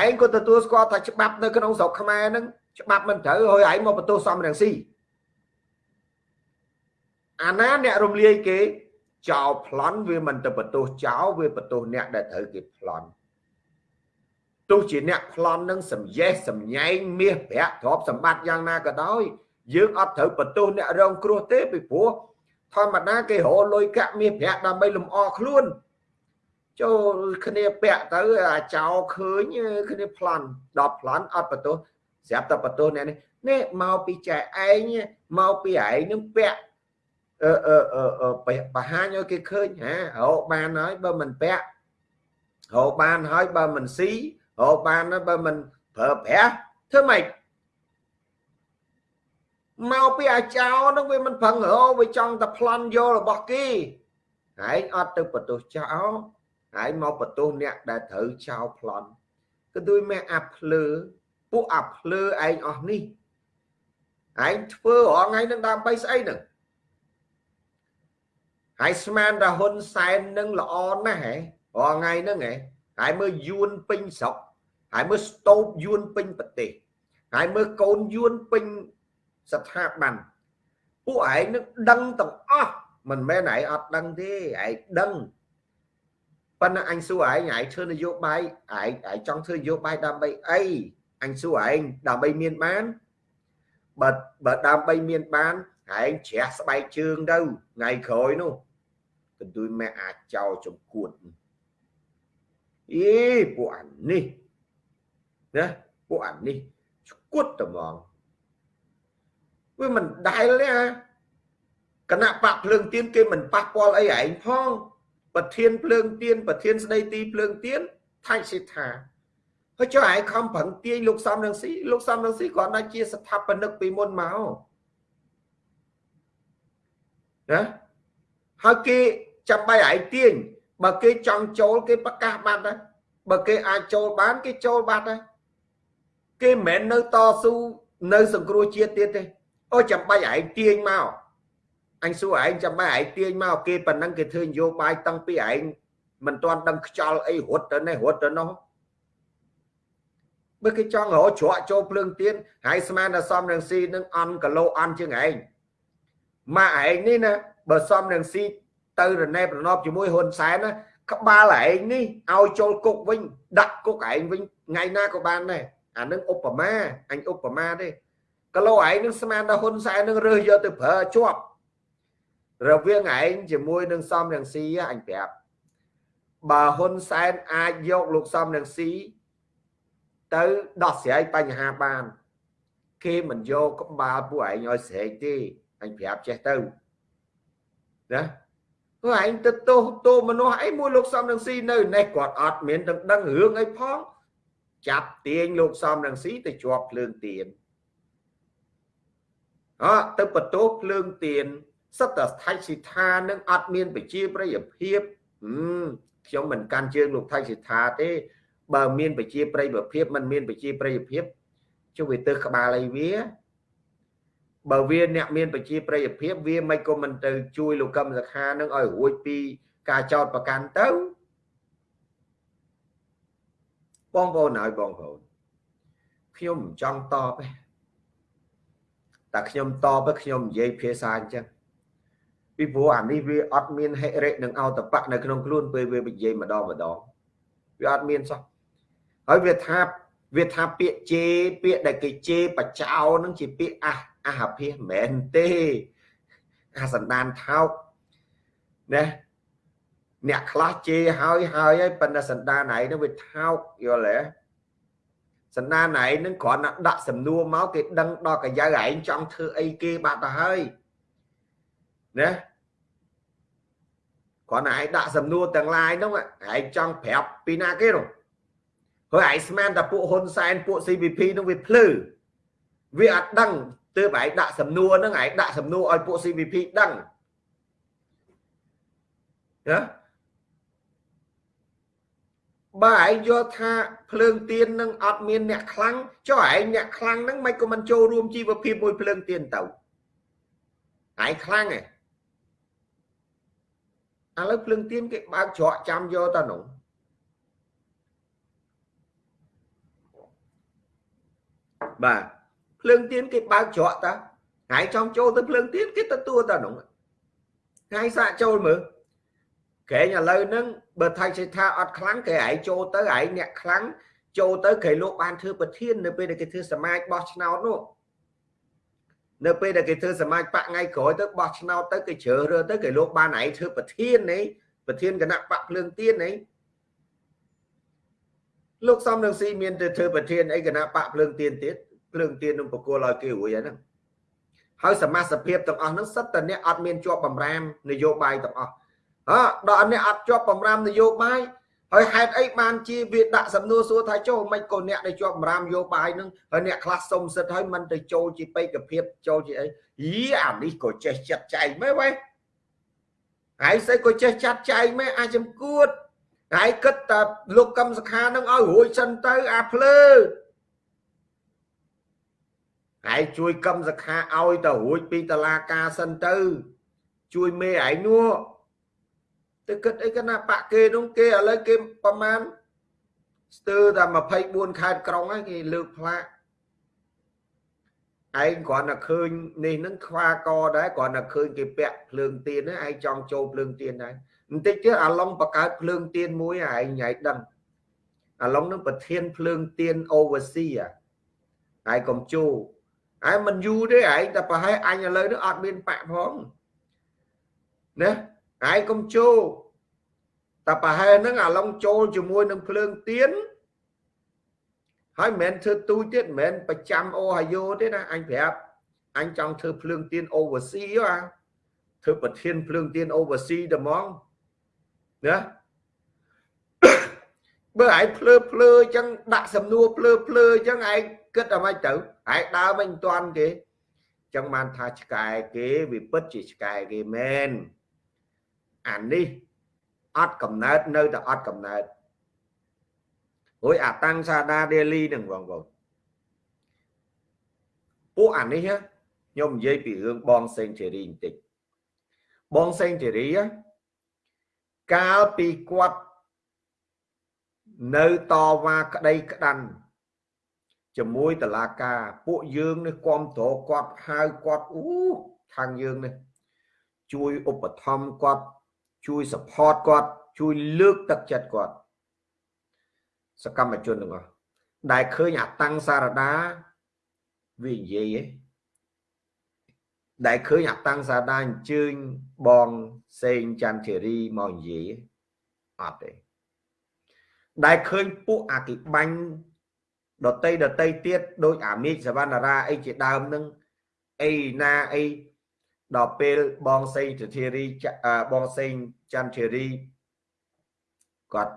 Speaker 1: ឯងក៏ទទួលស្គាល់ថាច្បាប់នៅក្នុងស្រុកខ្មែរហ្នឹងច្បាប់មិនត្រូវហើយឯងមកបន្ទោសសំរងស៊ីអាណាអ្នករំលាយគេចោលប្លន់វាមិនទៅបន្ទោសចោលវាបន្ទោសអ្នកដែលត្រូវគេប្លន់ ទោះជាអ្នកប្លន់នឹងសំយេះសំញែងមាសប្រាក់ទ្រព្យសម្បត្តិយ៉ាងណាក៏ដោយយើងអត់ត្រូវបន្ទោសអ្នករងគ្រោះទេពីព្រោះធម្មតាគេរលុយកាក់មាសប្រាក់ដើម្បីលំអខ្លួនចូលគ្នាពាក់ទៅអាចោឃើញគ្នាប្លន់ដល់ប្លន់អត់បន្ទោសស្រាប់តែបន្ទោសអ្នកនេះនេះមកពីចែឯងមកពីឯងនឹងពាក់អឺអឺអឺបង្ហាញឲ្យគេឃើញហារកបានហើយបើមិនពាក់រកបានហើយបើមិនស៊ី រកបានហើយបើមិនប្រើប្រាស់ធ្វើម៉េចមកពីអាចោនឹងវាមិនប្រឹងរវាចង់តែប្លន់យករបស់គេហើយអត់ទៅបន្ទោសចោលហើយមកបន្ទោសអ្នកដែលត្រូវចោលប្លន់ក៏ដូចមេអាភ្លើពួកអាភ្លើឯងអស់នេះឯងធ្វើរងថ្ងៃនឹងដើម្បីស្អីនឹងហើយស្មានតាហ៊ុនសែននឹងល្អណាស់ហ៎រងថ្ងៃហ្នឹងហ៎ ហើយមើលយួនពេញស្រុកហើយមើលស្តូបយួនពេញប្រទេសហើយមើលកូនយួនពេញស្ថាប័នពួកឯងនឹងដឹងទាំងអស់មិនមែនឯងអត់ដឹងទេឯងដឹងប៉ុន្តែអញសួរឯងឯងធ្វើនយោបាយឯងឯងចង់ធ្វើនយោបាយដើម្បីអីអញសួរឯងដើម្បីមានបានបើបើដើម្បីមានបានឯងជ្រះស្បែកជើងទៅថ្ងៃក្រោយនោះកន្ទួយម៉ែអាចចោលចំគួត អេពួកអានេះណាពួកអានេះឈួតត្មងវាមិនដែលទេអាគណៈបកភ្លើងទៀនគេមិនប៉ះពាល់អីឯងផងប្រធានភ្លើងទៀនប្រធានស្ដីទីភ្លើងទៀនថៃសិដ្ឋាហើយចុះឯងខំប្រឹងទាញលោកសំរងស៊ីលោកសំរងស៊ីគាត់ណាជាស្ថាបនិកពីមុនមកណាហើយគេចាំបាច់ឯងទាញ បើគេចង់ចូលគេប្រកាសបាត់ហើយបើគេអាចចូលបានគេចូលបាត់ហើយគេមិនមែននៅតស៊ូនៅសង្គ្រោះជាតិទៀតទេអូចាំបាច់ឯងទាញមកអញសួរឯងចាំបាច់ឯងទាញមកគេប៉ុណ្ណឹងគេធ្វើនយោបាយតាំងពីឯងមិនទាន់ដឹងខ្យល់អីរត់ទៅនេះរត់ទៅនោះបើគេចង់រកជ្រក់ចូលភ្លើងទៀនហើយស្មានតែសំរងស៊ីនឹងអន់គីឡូអន់ជាងឯងម៉ាក់ឯងនេះណាបើសំរងស៊ី ទៅរណែប្រណប់ជាមួយហ៊ុនសែនណាក្បាលឯងនេះឲ្យចូលគុកវិញ ដាក់គុកឯងវិញថ្ងៃណាក៏បានដែរអានឹងឧបមាអញឧបមាទេគីឡូឯងនឹងស្មានតែហ៊ុនសែននឹងរើសយកទៅប្រើជាប់រវាងឯងជាមួយនឹងសំរងស៊ីអញប្រាប់បើហ៊ុនសែនអាចយកលោកសំរងស៊ីទៅដោះស្រាយបញ្ហាបាន គេមិនយកក្បាលពួកឯងឲ្យស្រែកទេអញប្រាប់ចេះទៅណា ព្រោះឯងទៅទោសទោមនុស្សអីមួយលោកសំរងស៊ីនៅនេះគាត់អត់មានទាំងដឹងរឿងអីផងចាប់ទាញលោកសំរងស៊ីទៅជាប់ភ្លើងទៀនអើទៅបន្ទោសភ្លើងទៀនសិតតែថៃសិដ្ឋានឹងអត់មានប្រជាប្រិយភាពខ្ញុំមិនកាន់ជើងលោកថៃសិដ្ឋាទេ បើមានប្រជាប្រិយភាពមិនមានប្រជាប្រិយភាពចុះវាទៅក្បាលអីវា បើវាអ្នកមានប្រជាប្រិយភាពវាមិនក៏មិនទៅជួយលោកកឹមសខានឹងឲ្យរួចពីការចោតប្រកាន់ទៅបងប្អូនហើយបងប្អូនខ្ញុំមិនចង់តបទេតែខ្ញុំតបខ្ញុំនិយាយភាសាអញ្ចឹងពីព្រោះអានេះវាអត់មានហិរិនឹងអតបៈនៅក្នុងខ្លួនពេលវានិយាយម្ដងម្ដងវាអត់មានសោះហើយវាថាវាថាពាក្យជេរពាក្យដែលគេជេរបចោនឹងជាពាក្យអះ អះភិសមែនទេអាសន្តានថោកណាអ្នកខ្លះជេរហើយហើយហើយប៉ុន្តែសន្តានឯងនឹងវាថោកយល់ទេសន្តានឯងនឹងគ្រាន់តែដាក់សំណួរមកគេដឹងដល់កាយឯងចង់ធ្វើអីគេបាត់ទៅហើយណាគ្រាន់តែឯងដាក់សំណួរទាំងឡាយនោះឯងចង់ប្រាប់ពីណាគេនោះហើយឯងស្មានតែពួកហ៊ុនសែនពួក CVP នោះវាភ្លឺវាអត់ដឹង ទើបឯងដាក់សំណួរហ្នឹងឯងដាក់សំណួរឲ្យពួក CVP ដឹងណាបើឯងយល់ថាភ្លើងទៀននឹងអត់មានអ្នកខ្លាំងចុះឯងអ្នកខ្លាំងហ្នឹងមិនក៏មិនចូលរួមជីវភាពមួយភ្លើងទៀនទៅឯងខ្លាំងឯងឥឡូវភ្លើងទៀនគេបើកច្រកចាំយកតនោះបាទ ភ្លើងទៀនគេបើកច្រកតាថ្ងៃចង់ចូលទៅភ្លើងទៀនគេទទួលតានោះថ្ងៃសាកចូលមើលកែងឥឡូវហ្នឹងបើថៃចេថាអត់ខ្លាំងគេឯងចូលទៅឯងអ្នកខ្លាំងចូលទៅគេលោកបានធ្វើប្រធាននៅពេលដែលគេធ្វើសមាជបោះឆ្នោតនោះនៅពេលដែលគេធ្វើសមាជបកថ្ងៃក្រោយទៅបោះឆ្នោតទៅគេជ្រើសរើសទៅគេលោកបានឯងធ្វើប្រធាននេះប្រធានគណៈបកភ្លើងទៀននេះលោកសំនឹងស៊ីមានទៅធ្វើប្រធានអីគណៈបកភ្លើងទៀនទៀត ភ្លើងទៀននឹងបកគលឲ្យគេរួចហើយហ្នឹងហើយសមាជភាពទាំងអស់ហ្នឹងសិតតែអ្នកអត់មានជាប់បំរាមនយោបាយទាំងអស់អើដល់អ្នកអត់ជាប់បំរាមនយោបាយហើយហេតុអីបានជាវាដាក់សំណួរសួរថាចូលមិនក៏អ្នកដែលជាប់បំរាមនយោបាយហ្នឹងហើយអ្នកខ្លះសុំសិទ្ធហើយមិនទៅចូលជាបេក្ខភាពចូលជាអីយីអានេះក៏ចេះចាត់ចែងមែនវ៉េហើយស្អីក៏ចេះចាត់ចែងមែនអាចចំគួតហើយគិតតែលោកកឹមសខានឹងឲ្យរួចសិនទៅអាភ្លើ ហើយជួយកឹមសខាឲ្យទៅរួចពីតឡាការសិនទៅ ជួយមេឯងនោះទៅគិតអីកណាបាក់គេនោះគេឥឡូវគេប្រមាណស្ទើរតែ24ខេត្តក្រុងហើយគេលើកផ្លាកឯងគ្រាន់តែឃើញនេះនឹងខ្វាកដែរគ្រាន់តែឃើញគេពាក់ភ្លើងទៀនហ្នឹងឯងចង់ចូលភ្លើងទៀនដែរបន្តិចទៀតអាឡុងបង្កើតភ្លើងទៀនមួយឯងញ៉ៃដឹងអាឡុងនឹងប្រធានភ្លើងទៀន oversea ឯងកុំជួ ឯងមិនយូរទេឯងតែប្រហែលអញឥឡូវនេះអត់មានបាក់ផងណាឯងកុំចូលតែប្រហែលហ្នឹងអាឡុងចូលជាមួយនឹងភ្លើងទៀនហើយមិនមែនធ្វើទូចទៀតមិនមែនប្រចាំអូហាយ៉ូទេណាអញប្រាប់អញចង់ធ្វើភ្លើងទៀន oversea ហ៎ធ្វើប្រធានភ្លើងទៀន oversea តែហ្មងណាបើឯងភ្លើភ្លើអញ្ចឹងដាក់សំណួរភ្លើភ្លើអញ្ចឹងឯងគិតអ្ហ្មិចទៅ ឯងដើរមិនតាន់គេអញ្ចឹងបានថាឆ្កែគេវាពិតជាឆ្កែគេមែនអានេះអត់កំណើតនៅតែអត់កំណើតរួយអាតាំងសាដាដេលីនឹងបងប្អូនពួកអានេះខ្ញុំនិយាយពីរឿងបងសេងធីរីបន្តិចបងសេងធីរីកាលពីគាត់នៅតវ៉ាក្តីក្តាន់ ជាមួយតឡាការពួកយើងនេះគ្រប់គ្រងគាត់ហៅគាត់អូខាងយើងនេះជួយឧបត្ថម្ភគាត់ជួយ support គាត់ជួយលើកទឹកចិត្តគាត់សកម្មជនទាំងអស់ដែលឃើញអាតាំងសារដាវានិយាយឯងដែលឃើញអាតាំងសារដាអញ្ជើញបងសេងច័ន្ទធីរីមកនិយាយអត់ទេដែលឃើញពួកអាគិបាញ់ ដតីដតីទៀតដូចអាមេឃសវណ្ណារាអីជាដើមនឹងអីណាអីដល់ពេលបងសេងធារីបងសេងច័ន្ទធារីគាត់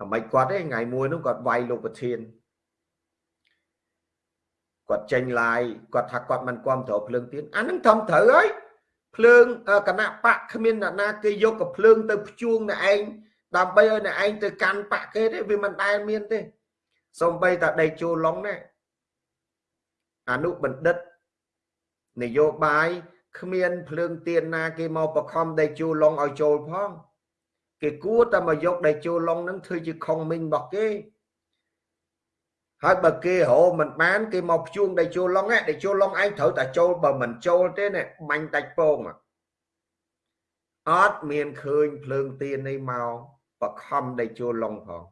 Speaker 1: អ្មេចគាត់ទេថ្ងៃមួយនោះគាត់វាយលោកប្រធានគាត់ចេញឡាយគាត់ថាគាត់មិនគ្រប់ត្រូវភ្លើងទៀនអានឹងធំត្រូវហើយភ្លើងគណៈបកគ្មានអ្នកណាគេយកកភ្លើងទៅភ្ជួងអ្នកឯងដើម្បីឲ្យអ្នកឯងទៅកាន់បកគេទេវាមិនដែលមានទេ សំបីតាដេកជួឡុងណាអនុបណ្ឌិតនយោបាយគ្មានភ្លើងទៀនណាគេមកបខំដេកជួឡុងឲ្យចូលផងគេគួរតែមកយកដេកជួឡុងនឹងធ្វើជាខុងមីងរបស់គេហើយបើគេរោមិនបានគេមកភ្ជួងដេកជួឡុងដេកជួឡុងឯងត្រូវតែចូលបើមិនចូលទេណាបាញ់ដាច់ពងអត់មានឃើញភ្លើងទៀននេះមកបខំដេកជួឡុងផង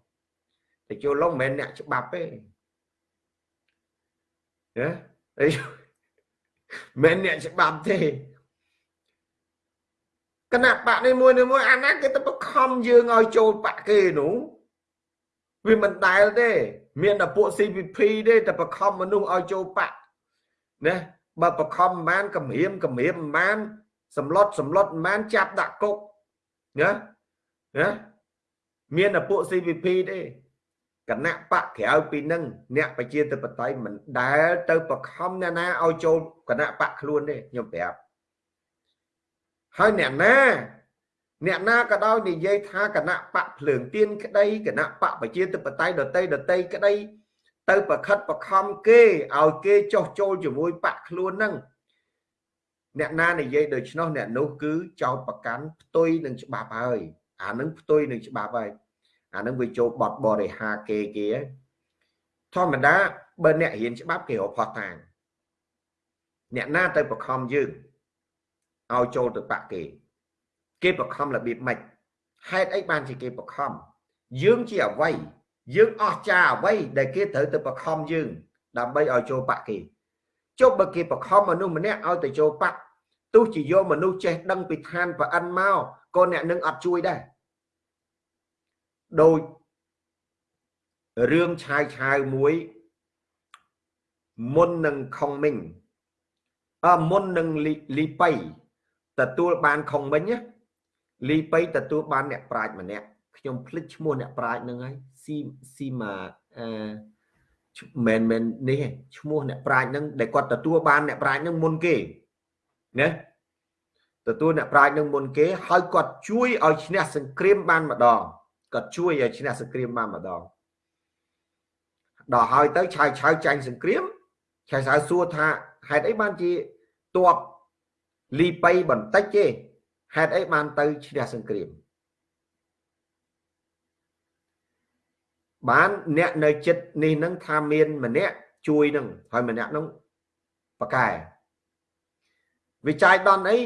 Speaker 1: តែចូលឡុងមិនមែនអ្នកច្បាប់ទេណាអីមិនអ្នកច្បាប់ទេគណៈបកនេះមួយនេះមួយអាណាគេទៅបខំយើងឲ្យចូលបកគេនោះវាមិនដែលទេ មានតែពួក CPP ទេតែបខំមនុស្សឲ្យចូលបកណាបើបខំមិនបានគម្រាមគម្រាមមិនបានសម្លុតសម្លុតមិនបានចាប់ដាក់គុកណាណាមានតែពួក CPP ទេ គណៈបកក្រៅពីនឹងអ្នកប្រជាធិបតេយ្យមិនដែលទៅបខំអ្នកណាឲ្យចូលគណៈបកខ្លួនទេខ្ញុំប្រាប់ហើយអ្នកណាអ្នកណាក៏ដោយនិយាយថាគណៈបកភ្លើងទៀនក្តីគណៈបកប្រជាធិបតេយ្យដតីដតីក្តី ទៅប្រខិតបខំគេឲ្យគេចោះចូលជាមួយបកខ្លួនហ្នឹងអ្នកណានិយាយដូច្នោះអ្នកនោះគឺចោតប្រកាន់ផ្ទុយនឹងច្បាប់ហើយអានឹងផ្ទុយនឹងច្បាប់ហើយ អានឹងវាចូលបត់បរិហាគេគេធម្មតាបើអ្នករៀនច្បាប់គេរកផុសតាងអ្នកណាទៅបខំយើងឲ្យចូលទៅបាក់គេគេបខំរបៀបម៉េចហេតុអីបានជាគេបខំយើងជាអ្វីយើងអស់ចាអ្វីដែលគេត្រូវទៅបខំយើង ដើម្បីឲ្យចូលបាក់គេចុះបើគេបខំមនុស្សម្នាក់ឲ្យទៅចូលបាក់ទោះជាយកមនុស្សចេះដឹងពីឋានប្រអិនមកក៏អ្នកនឹងអត់ជួយដែរ ដូចរឿងឆាយឆាវមួយមុននឹងខុងមីងអមុននឹងលីប៉ៃទទួលបានខុងមីងលីប៉ៃទទួលបានអ្នកប្រាជ្ញម្នាក់ខ្ញុំភ្លេចឈ្មោះអ្នកប្រាជ្ញនឹងហើយស៊ីស៊ីម៉ាអឺមែនមែននេះឈ្មោះអ្នកប្រាជ្ញនឹងដែលគាត់ទទួលបានអ្នកប្រាជ្ញនឹងមុនគេណាទទួលអ្នកប្រាជ្ញនឹងមុនគេហើយគាត់ជួយឲ្យឈ្នះសង្គ្រាមបានម្ដង គាត់ជួយឲ្យឈ្នះសង្គ្រាមបានម្ដងដល់ហើយទៅឆាយឆាវចាញ់សង្គ្រាមឆាយឆាវសួរថាហេតុអីបានជាតបលីប៉ៃបន្តិចទេហេតុអីបានទៅឈ្នះសង្គ្រាមបានអ្នកនៅចិត្តនេះនឹងថាមានម្នាក់ជួយនឹងហើយម្នាក់នឹងប៉កែវិច័យដនអី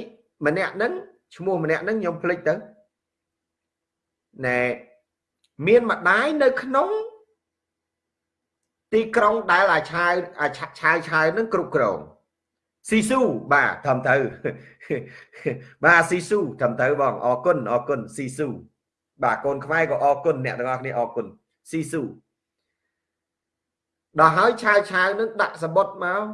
Speaker 1: ម្នាក់នឹងឈ្មោះម្នាក់នឹងខ្ញុំភ្លេចទៅណែ មានម្ដាយនៅក្នុងទីក្រុងដែលអាឆាវអាឆាវឆាវនឹងគ្រប់គ្រងស៊ីស៊ូបាទត្រឹមត្រូវបាទស៊ីស៊ូត្រឹមត្រូវបងអរគុណអរគុណស៊ីស៊ូបាទកូនខ្មែរក៏អរគុណអ្នកទាំងអស់គ្នាអរគុណស៊ីស៊ូដល់ហើយឆាវឆាវនឹងដាក់សបុតមក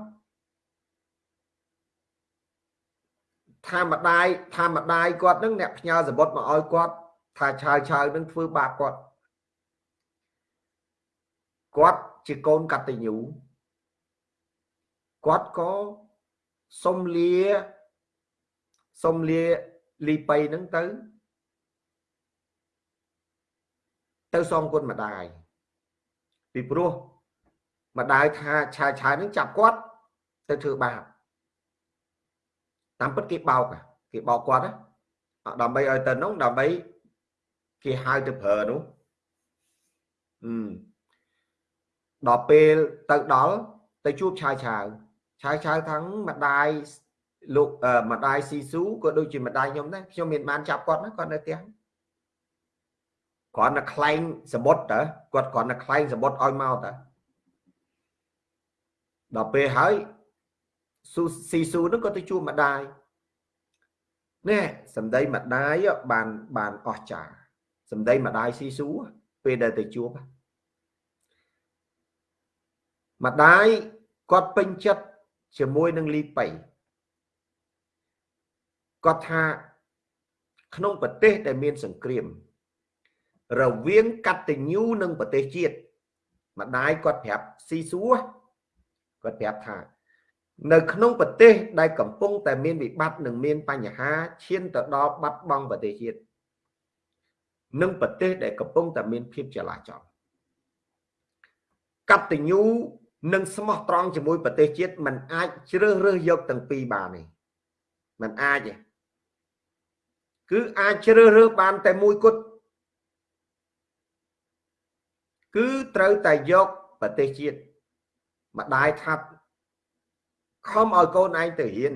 Speaker 1: ថាម្ដាយថាម្ដាយគាត់នឹងអ្នកផ្ញើសបុតមកឲ្យគាត់ថាឆាវឆាវនឹងធ្វើបាបគាត់ គាត់ជាកូនកតញ្ញូគាត់ក៏សុំលាសុំលាលីប៉ៃហ្នឹងទៅ ទៅសងគុណម្ដាយពីព្រោះម្ដាយថាឆាយឆាយហ្នឹងចាប់គាត់ទៅធ្វើបាបតាមពិតគេបោកគេបោកគាត់ណាដើម្បីឲ្យទៅនោះដើម្បីគេហៅទៅប្រើនោះអឺ ដល់ពេលទៅដល់ទៅជួបឆាយឆាវឆាយឆាវថាងម្ដាយលោកម្ដាយស៊ីស៊ូក៏ដូចជាម្ដាយខ្ញុំដែរខ្ញុំមានបានចាប់គាត់ណាគាត់នៅផ្ទះគ្រាន់តែខ្លែងសមុទ្រតើគាត់គ្រាន់តែខ្លែងសមុទ្រឲ្យមកតើដល់ពេលហើយស៊ូស៊ីស៊ូនោះក៏ទៅជួបម្ដាយនេះសម្ដីម្ដាយបានបានអស្ចារ្យសម្ដីម្ដាយស៊ីស៊ូពេលដែលទៅជួប ម្ដាយគាត់ពេញចិត្តជាមួយនឹងលីប៉ៃគាត់ថាក្នុងប្រទេសដែលមានសង្គ្រាម រវាងកតញ្ញូនិងប្រទេសជាតិម្ដាយគាត់ប្រាប់ស៊ីសួរគាត់ប្រាប់ថា នៅក្នុងប្រទេសដែលកំពុងតែមានវិបត្តិនិងមានបញ្ហាឈានទៅដល់បាត់បង់ប្រទេសជាតិនិងប្រទេសដែលកំពុងតែមានភាពចលាចលកតញ្ញូ និងស្មោះត្រង់ជាមួយប្រទេសជាតិมันអាចជ្រើសរើសយកទាំងពីរបានទេมันអាចទេគឺអាចជ្រើសរើសបានតែមួយគត់គឺត្រូវតែយកប្រទេសជាតិម្ដាយថាខំឲ្យកូនឯងទៅរៀន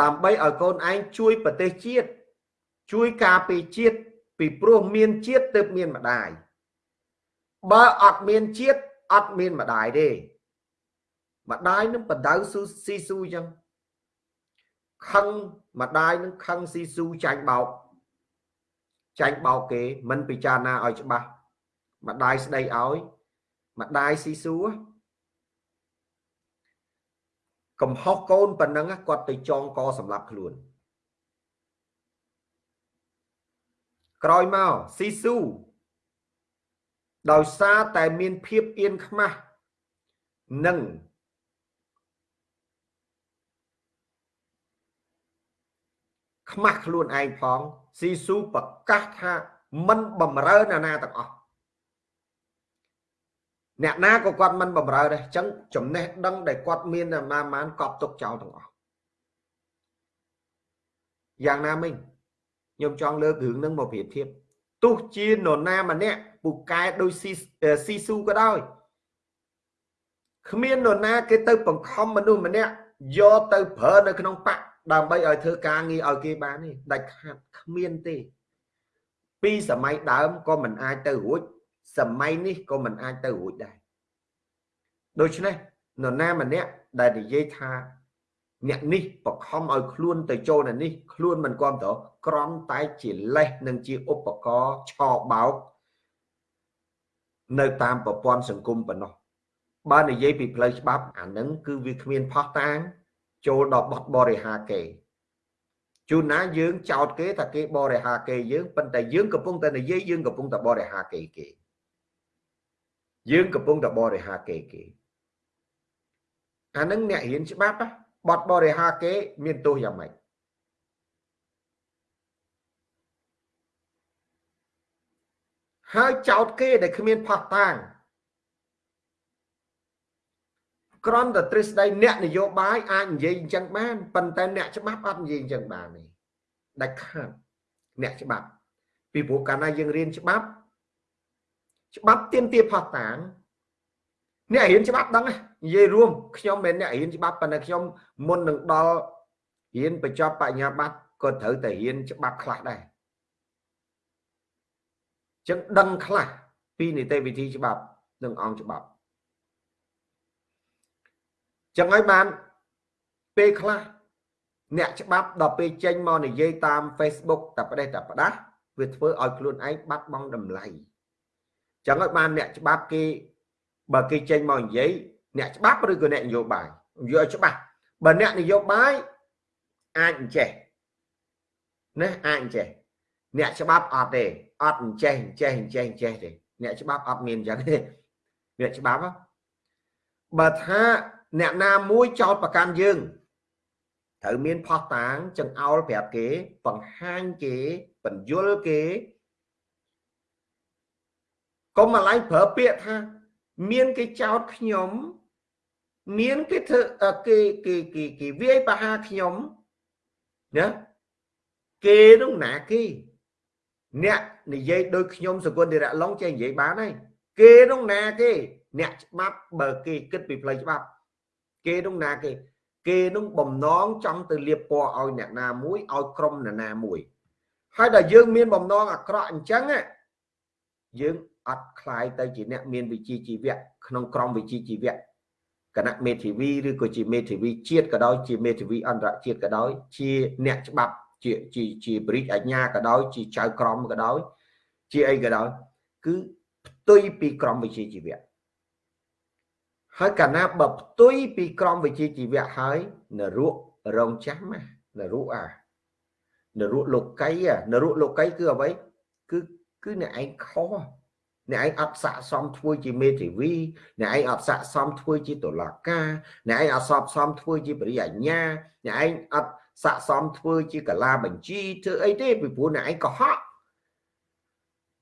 Speaker 1: ដើម្បីឲ្យកូនឯងជួយប្រទេសជាតិជួយការពារជាតិពីព្រោះមានជាតិទើបមានម្ដាយ បើអត់មានជាតិអត់មានម្ដាយទេម្ដាយនឹងបដៅស៊ូស៊ីស៊ូអញ្ចឹងខឹងម្ដាយនឹងខឹងស៊ីស៊ូចាញ់បោកចាញ់បោកគេមិនពិចារណាឲ្យច្បាស់ម្ដាយស្ដីឲ្យម្ដាយស៊ីស៊ូកំហុសកូនប៉ុណ្ណឹងគាត់ទៅចងកសម្រាប់ខ្លួនក្រោយមកស៊ីស៊ូ ដោយសារតែមានភាពអៀនខ្មាស់និងខ្មាស់ខ្លួនឯងផងស៊ីស៊ូប្រកាសថាមិនបំរើណាណាទាំងអស់អ្នកណាក៏គាត់មិនបំរើដែរអញ្ចឹងចំណេះដឹងដែលគាត់មានតែម៉ាម៉ានកប់ទុកចោលទាំងអស់យ៉ាងណាមិញខ្ញុំចង់លើករឿងហ្នឹងមកប្រៀបធៀបទោះជានរណាម្នាក់ ពូកែដោយស៊ីស៊ីស៊ូក៏ដោយគ្មាននរណាគេទៅបង្ខំមនុស្សម្នាក់យកទៅប្រើនៅក្នុងបកដើម្បីឲ្យធ្វើការងារឲ្យគេបានទេដាច់ខាតគ្មានទេ ពីសម័យដើមក៏មិនអាចទៅរួចសម័យនេះក៏មិនអាចទៅរួចដែរដូច្នេះនរណាម្នាក់ដែលនិយាយថាអ្នកនេះបខំឲ្យខ្លួនទៅចូលនៅនេះខ្លួនមិនគ្រប់តក្រំតែជាលេសនិងជាឧបករណ៍ឆោបោក នៅតាមប្រព័ន្ធសង្គមប៉ុណ្ណោះបើនិយាយពីផ្លូវច្បាប់អានឹងគឺវាគ្មានផោះតាង ចូលដល់បទបរិហាគេជួនណាយើងចោតគេថាគេបរិហាគេយើងប៉ុន្តែយើងកំពុងតែនិយាយយើងកំពុងតែបរិហាគេគេយើងកំពុងតែបរិហាគេគេអានឹងអ្នករៀនច្បាប់បទបរិហាគេ មានទោសយ៉ាងម៉េច ហើយចោតគេដែលគ្មានផោះតាងក្រំតែទ្រឹស្ដីអ្នកនយោបាយអាចនិយាយអញ្ចឹងបានប៉ុន្តែអ្នកច្បាប់អត់និយាយអញ្ចឹងបានទេដាច់ខាតអ្នកច្បាប់ ពីព្រោះកាលណាយើងរៀនច្បាប់ ច្បាប់ទៀមទាផោះតាងអ្នករៀនច្បាប់ដឹងនិយាយរួមខ្ញុំមិនអ្នករៀនច្បាប់ប៉ុន្តែខ្ញុំមុននឹងដល់រៀនបញ្ចប់បញ្ញាបត្រក៏ត្រូវតែរៀនច្បាប់ខ្លះដែរ ចឹងដឹងខ្លះពីនីតិវិធីច្បាប់និងអង្គច្បាប់ចឹងហើយបានពេលខ្លះអ្នកច្បាប់ដល់ពេលចេញមកនិយាយតាម Facebook តែប្រទេសតែផ្ដាស់វាធ្វើឲ្យខ្លួនឯងបាត់បង់តម្លៃចឹងហើយបានអ្នកច្បាប់គេបើគេចេញមកនិយាយអ្នកច្បាប់ឬក៏អ្នកនយោបាយនិយាយឲ្យច្បាស់បើអ្នកនយោបាយអាចអញ្ចេះណាអាចអញ្ចេះ អ្នកច្បាប់អត់ទេអត់អញ្ចេះអញ្ចេះអញ្ចេះអញ្ចេះទេអ្នកច្បាប់អត់មានអញ្ចឹងទេអ្នកច្បាប់បើថាអ្នកណាមួយចោតប្រកាន់យើងត្រូវមានផោះតាងចង្អោលប្រាប់គេបង្ហាញគេបញ្យលគេកុំអាឡៃប្រើពាក្យថា មានគេចោតខ្ញុំមានគេធ្វើគេគេគេគេវាយបហាខ្ញុំណាគេនោះណាគេ អ្នកនិយាយដូចខ្ញុំសកុនតិរៈឡុងចេះនិយាយបានហើយគេនោះណាគេអ្នកច្បាប់បើគេគិតពីផ្លូវច្បាប់ គេនោះណាគេ គេនោះបំណងចង់ទៅលៀបពណ៌ឲ្យអ្នកណាមួយឲ្យក្រុមអ្នកណាមួយហើយដល់យើងមានបំណងអាក្រក់អញ្ចឹងយើងអត់ខ្លាយទៅជាអ្នកមានវិជ្ជាជីវៈក្នុងក្រុមវិជ្ជាជីវៈគណៈមេធាវីឬក៏ជាមេធាវីជាតិក៏ដោយជាមេធាវីអន្តរជាតិក៏ដោយជាអ្នកច្បាប់ ជាជាជាបរិយាអញ្ញាក៏ដោយជាចៅក្រមក៏ដោយជាអីក៏ដោយគឺផ្ទុយពីក្រមវិជ្ជាជីវៈហើយកាលណាបើផ្ទុយពីក្រមវិជ្ជាជីវៈហើយនរករងចាំណានរអានរលោកីនរលោកីគឺអ្វីគឺគឺអ្នកឯងខុសអ្នកឯងអត់ស័កសមធ្វើជាមេធាវីអ្នកឯងអត់ស័កសមធ្វើជាតុលាការអ្នកឯងអត់ស័កសមធ្វើជាបរិយាញ្ញាអ្នកឯងអត់ ស័កសមធ្វើជាកលាបញ្ជីធ្វើអីទេពីព្រោះអ្នកឯងកុហក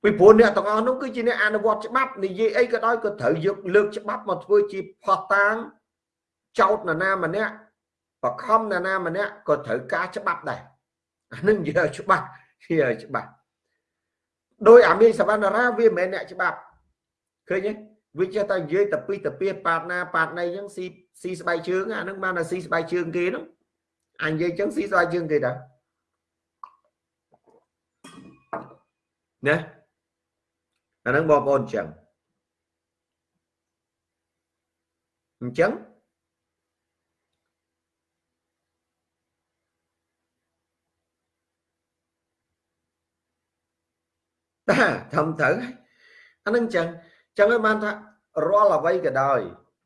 Speaker 1: ពីព្រោះអ្នកទាំងអស់នោះគឺជាអ្នកអនុវត្តច្បាប់និយាយអីក៏ដោយក៏ត្រូវយកលើកច្បាប់មកធ្វើជាផោះតាងចោតនរណាម្នាក់បខំនរណាម្នាក់ក៏ត្រូវការច្បាប់ដែរអានឹងនិយាយច្បាស់និយាយច្បាស់ដោយអាមីសវណ្ណរាវាមិនមែនអ្នកច្បាប់ឃើញទេវាចេះតែនិយាយតពីតពីប៉ាតណាប៉ាតណៃអញ្ចឹងស៊ីស៊ីស្បែកជើងអានឹងបានតែស៊ីស្បែកជើងគេហ្នឹង អញនិយាយអញ្ចឹងស៊ីស្បែកជើងគេតាណាអានឹងបងប្អូនអញ្ចឹងអញ្ចឹងតាធំត្រូវអានឹងអញ្ចឹងអញ្ចឹងឲ្យបានថារាល់អ្វីក៏ដោយ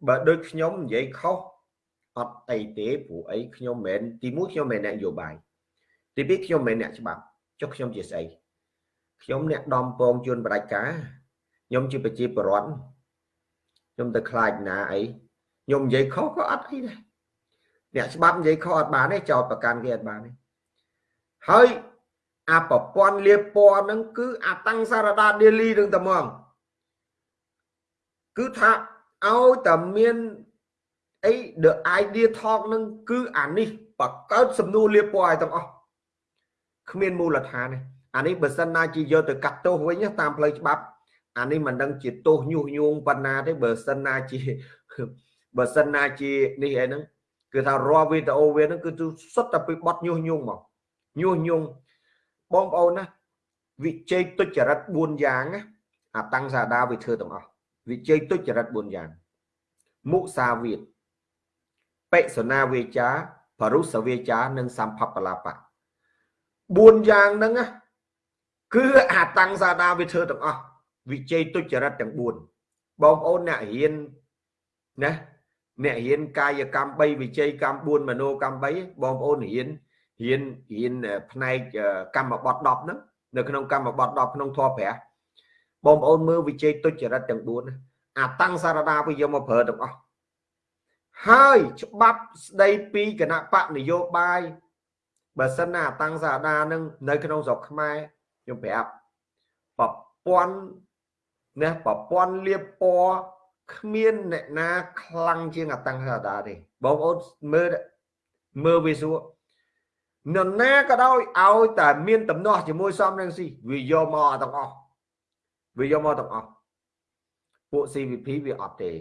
Speaker 1: បើដូចខ្ញុំនិយាយខុស អត់អីទេព្រោះអីខ្ញុំមិនមែនទីមួយខ្ញុំមិនមែនអ្នកនយោបាយទីពីរខ្ញុំមិនមែនអ្នកច្បាប់ចុះខ្ញុំជាស្អីខ្ញុំអ្នកដំពងជួនបដិការខ្ញុំជាប្រជាពលរដ្ឋខ្ញុំទៅខ្លាចណាអីខ្ញុំនិយាយខុសក៏អត់អីដែរអ្នកច្បាប់និយាយខុសអត់បានទេចោតប្រកាន់គេអត់បានទេហើយអាប្រព័ន្ធលាបពណ៌ហ្នឹងគឺអាតាំងសារដាដេលីនឹងតែហ្មងគឺថាឲ្យតែមាន អី the idea talk ហ្នឹងគឺអានេះបកកើតសំណួរលាបពណ៌ឲ្យទាំងអស់គ្មានមូលដ្ឋានទេអានេះបើសិនណាជាយកទៅកាត់ទោសវិញតាមផ្លូវច្បាប់អានេះមិនដឹងជាទោសញុះញង់ប៉ុណ្ណាទេបើសិនណាជាបើសិនណាជានេះអីហ្នឹងគឺថារាល់វីដេអូវាហ្នឹងគឺសុទ្ធតែពីបត់ញុះញង់មកញុះញង់បងប្អូនណាវិជ័យទុច្ចរិត4យ៉ាងណាអាតាំងសាដាវាធ្វើទាំងអស់វិជ័យទុច្ចរិត4យ៉ាងមុសាវាទ បិសនាវាចាបរុសវាចានិងសម្ភបលាបៈ4យ៉ាងហ្នឹងណាគឺអាតាំងសាដាវាធ្វើទាំងអស់វិជ័យទុច្ចរិតទាំង4បងប្អូនអ្នករៀនណាអ្នករៀនកាយកម្ម3វិជ័យកម្ម4មโนកម្ម3បងប្អូនរៀនរៀនរៀនផ្នែកកម្មបត្តិ10ហ្នឹងនៅក្នុងកម្មបត្តិ10ក្នុងធម៌ព្រះបងប្អូនមើលវិជ័យទុច្ចរិតទាំង4អាតាំងសារដាវាយកមកប្រើទាំងអស់ ហើយច្បាប់ស្ដីពីគណៈបកនយោបាយបើសិនណាអាតាំងសារដានឹងនៅក្នុងស្រុកខ្មែរខ្ញុំប្រាប់ប្រព័ន្ធណាប្រព័ន្ធលៀបពណ៌គ្មានអ្នកណាខ្លាំងជាងអាតាំងសារដាទេបងប្អូនមើលមើលវាសួរនរណាក៏ដោយឲ្យតែមានតំណោះជាមួយសំរងស៊ីវាយកមកទាំងអស់វាយកមកទាំងអស់ពួក CVP វាអត់ទេ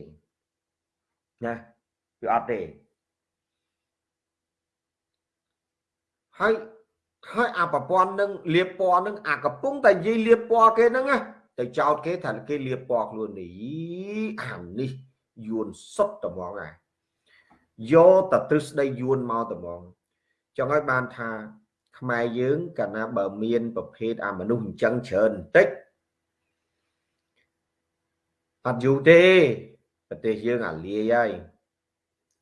Speaker 1: ណា វាអត់ទេហើយហើយអាប្រព័ន្ធនឹងលៀបពណ៌នឹងអាកំពុងតែនិយាយលៀបពណ៌គេហ្នឹងណាទៅចោតគេថាគេលៀបពណ៌ខ្លួននេះអានេះយួនសុតត្មងអាយកតែទ្រឹស្ដីយួនមកត្មងចង់ឲ្យបានថាខ្មែរយើងកាលណាបើមានប្រភេទអាមនុស្សអញ្ចឹងច្រើនបន្តិចអត់យូរទេប្រទេសយើងអាលាយហើយ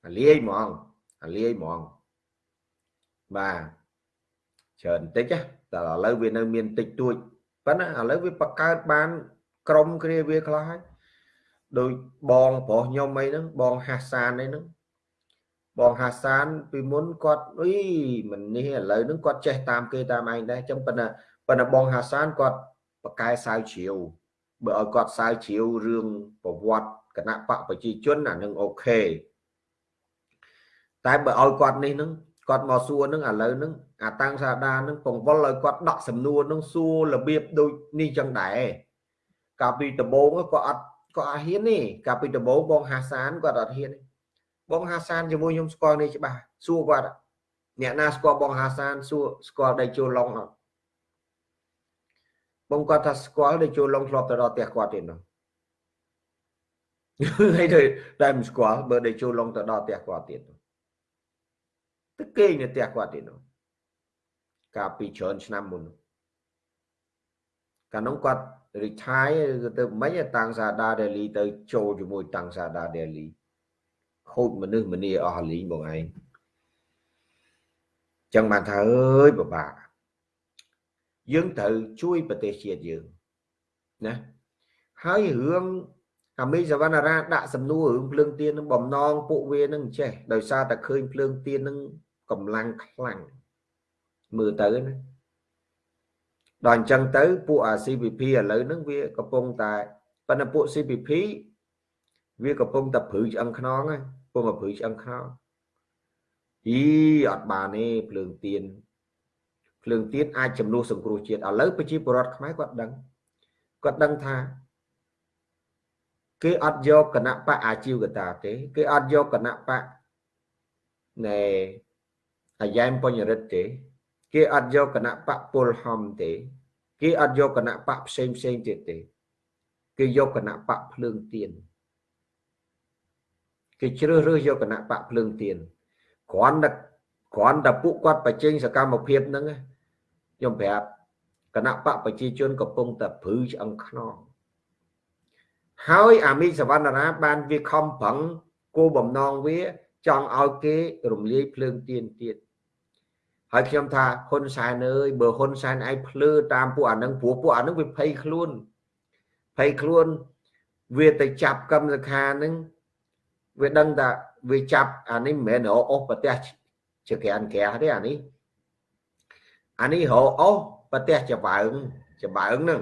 Speaker 1: អាលាយហ្មងអាលាយហ្មងបាទច្រើនបន្តិចតែឥឡូវវានៅមានតិចតួចប៉ុន្តែឥឡូវវាបង្កើតបានក្រុមគ្រាវាខ្លះហើយដោយបងប្រុសខ្ញុំអីហ្នឹងបងហាសានអីហ្នឹងបងហាសានពីមុនគាត់អុយមិននេះឥឡូវហ្នឹងគាត់ចេះតាមគេតាមឯងដែរអញ្ចឹងប៉ុន្តែប៉ុន្តែបងហាសានគាត់បកកែសាវជ្រាវបើឲ្យគាត់សាវជ្រាវរឿងប្រវត្តិគណៈបកប្រជាជនអានឹងអូខេ តែបើឲ្យគាត់នេះហ្នឹងគាត់មកសួរហ្នឹងឥឡូវហ្នឹងអាតាំងសាដាហ្នឹងពង្វល់ឲ្យគាត់ដកសំណួរហ្នឹងសួររបៀបដូចនេះចឹងដែរកាលពីដំបូងគាត់អត់គាត់អត់ហ៊ានទេកាលពីដំបូងបងហាសានគាត់អត់ហ៊ានទេបងហាសានជាមួយខ្ញុំស្គាល់នេះច្បាស់សួរគាត់អ្នកណាស្គាល់បងហាសានសួរស្គាល់ដៃជួឡុងអត់បងគាត់ថាស្គាល់ដៃជួឡុងធ្លាប់ទៅដល់ផ្ទះគាត់ទៀតនោះហើយទៅតែមិនស្គាល់បើដៃជួឡុងទៅដល់ផ្ទះគាត់ទៀត ទៅគេងនៅផ្ទះគាត់ទៀតនោះកាលពីច្រើនឆ្នាំមុនកាលនោះគាត់ retire ទៅមិនតាំងសាដាដេលីទៅចូលជាមួយតាំងសាដាដេលីខូចមនុស្សម្នាអស់លីងបងឯងចឹងបានថាអើយពិបាកយើងត្រូវជួយប្រទេសជាតិយើងណាហើយរឿងអាមីសវណ្ណារាដាក់សំណួររឿងភ្លើងទៀននឹងបំណងពួកវានឹងចេះដោយសារតែឃើញភ្លើងទៀននឹង កម្លាំងខ្លាំងមើលទៅណាដល់អញ្ចឹងទៅពួកអា CPP ឥឡូវហ្នឹងវាកំពុងតែប៉ុន្តែពួក CPP វាកំពុងតែព្រឺឆ្អឹងខ្នងហ្នឹងពុំតែព្រឺឆ្អឹងខ្នងអីអត់បានទេភ្លើងទៀនភ្លើងទៀនអាចចំនួនសង្គ្រោះជាតិឥឡូវប្រជាពលរដ្ឋខ្មែរគាត់ដឹងគាត់ដឹងថាគេអត់យកគណៈបកអាជីវកតាទេ គេអត់យកគណៈបកណែ អាយ៉ែមបញ្ញរិទ្ធទេ គេអត់យកគណៈបកពលហំទេ គេអត់យកគណៈបកផ្សេងផ្សេងទៀតទេគេយកគណៈបកភ្លើងទៀនគេជ្រើសរើសយកគណៈបកភ្លើងទៀនគ្រាន់តែគ្រាន់តែពួកគាត់បញ្ចេញសកម្មភាពហ្នឹងខ្ញុំប្រាប់គណៈបកប្រជាជនកំពុងតែព្រឺឆ្អឹងខ្នងហើយអាមីសវណ្ណរាបានវាខំប្រឹងគោបំណងវា ចង់ឲ្យគេរំលាយភ្លើងទៀនទៀត ហើយខ្ញុំថាហ៊ុនសែនអើយបើហ៊ុនសែនឯងភ្លឺតាមពួកអានឹងព្រោះពួកអានឹងវាភ័យខ្លួនភ័យខ្លួនវាទៅចាប់កម្មសខានឹងវាដឹងថាវាចាប់អានេះមិនមែនរអស់ប្រទេសជាក្រានក្រាទេអានេះអានេះរអស់ប្រទេសច្បើងច្បើងហ្នឹង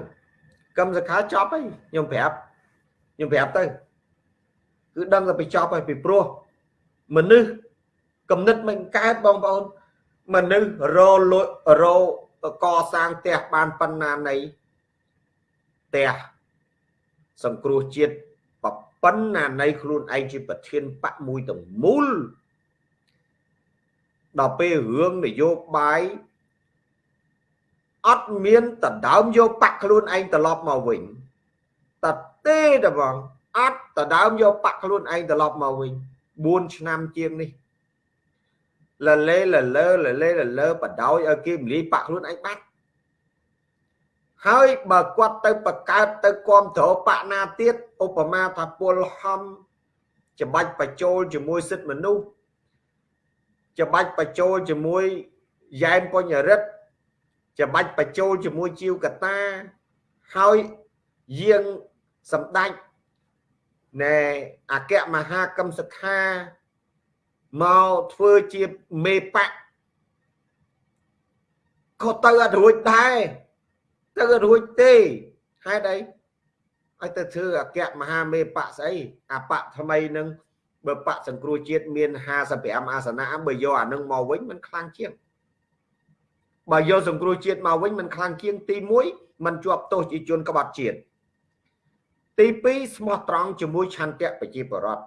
Speaker 1: កម្មសខាចប់ហើយខ្ញុំប្រាប់ខ្ញុំប្រាប់ទៅគឺដឹងតែបញ្ចប់ហើយពីព្រោះមនុស្សគំនិតមិនកើតបងប្អូន មនុស្សរលុយរកសាងផ្ទះបានប៉ុណ្ណានៃផ្ទះសង្គ្រោះជាតិប៉ុណ្ណានៃខ្លួនឯងជាប្រធានបកមួយទាំងមូលដល់ពេលរឿងនយោបាយអត់មានតដើមយកបាក់ខ្លួនឯងត្រឡប់មកវិញតទេតបងអត់តដើមយកបាក់ខ្លួនឯងត្រឡប់មកវិញ4ឆ្នាំជាងនេះ លលេលលើលលេលលើបដោយឲ្យគេមលីបាក់ខ្លួនឯងបាត់ហើយបើគាត់ទៅបកើតទៅគ្រប់គ្រងបកណាទៀតឧបមាថាពលហំច្បាច់បញ្ចូលជាមួយសិទ្ធិមនុស្សច្បាច់បញ្ចូលជាមួយយ៉ែមបញ្ញរិទ្ធច្បាច់បញ្ចូលជាមួយជីវកតាហើយយាងសម្ដេចណែអគ្គមហាកម្មសខា មកធ្វើជាមេបកក៏ទៅអត់រួចដែរទៅអត់រួចទេហេតុអីឲ្យទៅធ្វើអគ្គមហាមេបកស្អីអាបកថ្មីនឹងបើបកសង្គ្រោះជាតិមាន55អាសនៈបើយកអានឹងមកវិញมันខ្លាំងជាងបើយកសង្គ្រោះជាតិមកវិញมันខ្លាំងជាងទី1มันជាប់ទោសជាជនក្បត់ជាតិទី2ស្មោះត្រង់ជាមួយឆន្ទៈប្រជាពលរដ្ឋ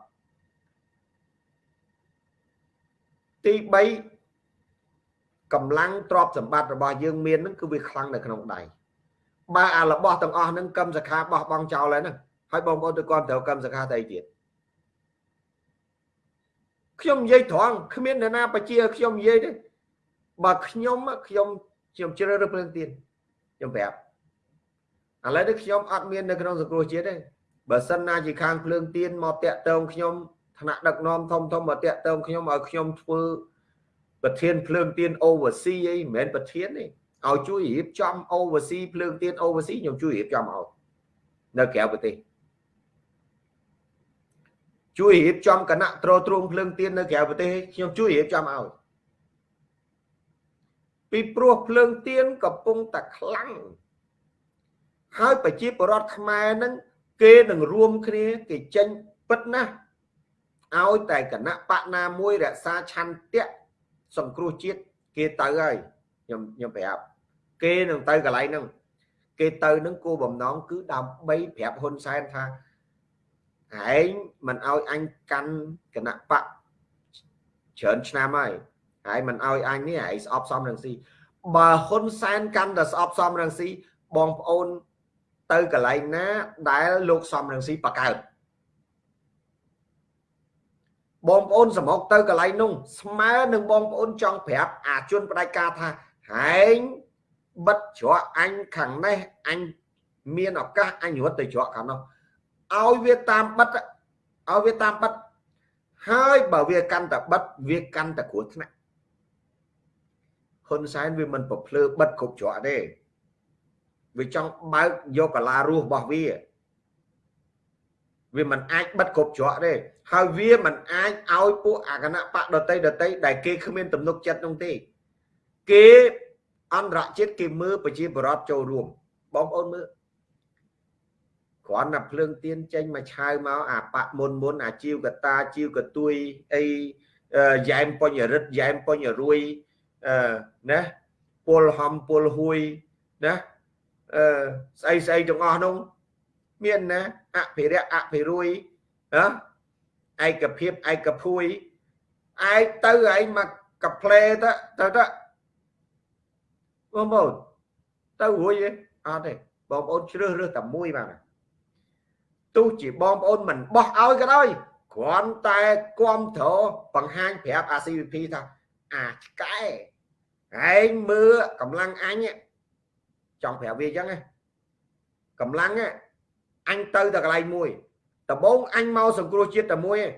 Speaker 1: ទី3កម្លាំងទ្រព្យសម្បត្តិរបស់យើងមានហ្នឹងគឺវាខ្លាំងនៅក្នុងដៃបើអារបស់ទាំងអស់ហ្នឹងកម្មសខាបោះបង់ចោលហើយហ្នឹងហើយបងប្អូនទៅគាត់ត្រូវកម្មសខាទៅទៀតខ្ញុំនិយាយត្រង់គ្មានអ្នកណាបជាខ្ញុំនិយាយទេបើខ្ញុំខ្ញុំខ្ញុំជ្រើសរើសព្រឹងទៀតខ្ញុំប្រាប់ឥឡូវនេះខ្ញុំអត់មាននៅក្នុងសង្គ្រោះជាតិទេបើសិនណាជាខាងភ្លើងទៀនមកតាក់តងខ្ញុំ ថ្នាក់ដឹកនាំធំធំមកតាក់ទងខ្ញុំឲ្យខ្ញុំធ្វើប្រធានភ្លើងទៀន oversee អីមិនមែនប្រធានទេឲ្យជួយរៀបចំ oversee ភ្លើងទៀន oversee ខ្ញុំជួយរៀបចំឲ្យនៅក្រៅប្រទេសជួយរៀបចំគណៈត្រួតត្រងភ្លើងទៀននៅក្រៅប្រទេសខ្ញុំជួយរៀបចំឲ្យពីព្រោះភ្លើងទៀនកំពុងតែខ្លាំងហើយប្រជាពលរដ្ឋខ្មែរនឹងគេនឹងរួមគ្នាគេចេញពិតណាស់ ឲ្យតែគណៈបកណាមួយរក្សាឆន្ទៈសង្គ្រោះជាតិគេទៅហើយខ្ញុំខ្ញុំប្រាប់គេនឹងទៅកន្លែងហ្នឹងគេទៅនឹងគោលបំណងគឺដើម្បីប្រាប់ហ៊ុនសែនថាឯងមិនឲ្យអញកាន់គណៈបកច្រើនឆ្នាំហើយហើយមិនឲ្យអញនេះឯងស្អប់សំរងស៊ីបើហ៊ុនសែនកាន់តែស្អប់សំរងស៊ីបងប្អូនទៅកន្លែងណាដែលលោកសំរងស៊ីបកើត បងប្អូនសម្រុកទៅកន្លែងនោះស្មើនឹងបងប្អូនចង់ប្រាប់អាជនផ្ដាច់ការថាហែងបិទច្រកអញខាងនេះអញមានឱកាសអញរត់ទៅច្រកខាងនោះឲ្យវាតាមបិទឲ្យវាតាមបិទហើយបើវាកាន់តែបិទវាកាន់តែគ្រោះថ្នាក់ហ៊ុនសែនវាមិនប្រភ្លឺបិទគ្រប់ច្រកទេវាចង់បើកយកកាឡារស់របស់វា វាមិនអាចបិទគ្រប់ច្រកទេហើយវាមិនអាចឲ្យពួកអាគណៈបកដតីដតីដែលគេគ្មានទំនុកចិត្តនោះទេគេអន្តរជាតិគេមើលប្រជាបរតចូលរួមបងប្អូនមើលគ្រាន់តែភ្លើងទៀនចេញមកឆាវមកអាបៈមុនមុនអាជីវកតាជីវកទួយអីយ៉ែមបញ្ញរិទ្ធយ៉ែមបញ្ញរួយអឺណាពលហំពលហួយណាអឺស្អីស្អីទាំងអស់នោះ មានណាអភិរៈអភិរួយណាឯកភាពឯកភួយឯងទៅឯងមកកាផ្លេទៅទៅទៅបងប្អូនទៅរួយទេអត់ទេបងប្អូនជ្រើសរើសតែមួយបាទទោះជាបងប្អូនមិនបោះឲ្យក៏ដោយគ្រាន់តែគ្រប់ត្របង្ហាញប្រាប់អា CVP ថាអាឆ្កែឯងមើលកម្លាំងអញចង់ប្រាប់វាអញ្ចឹងកម្លាំង អញទៅតែកន្លែងមួយដំបងអញមកសង្គ្រោះជាតិតែមួយឯង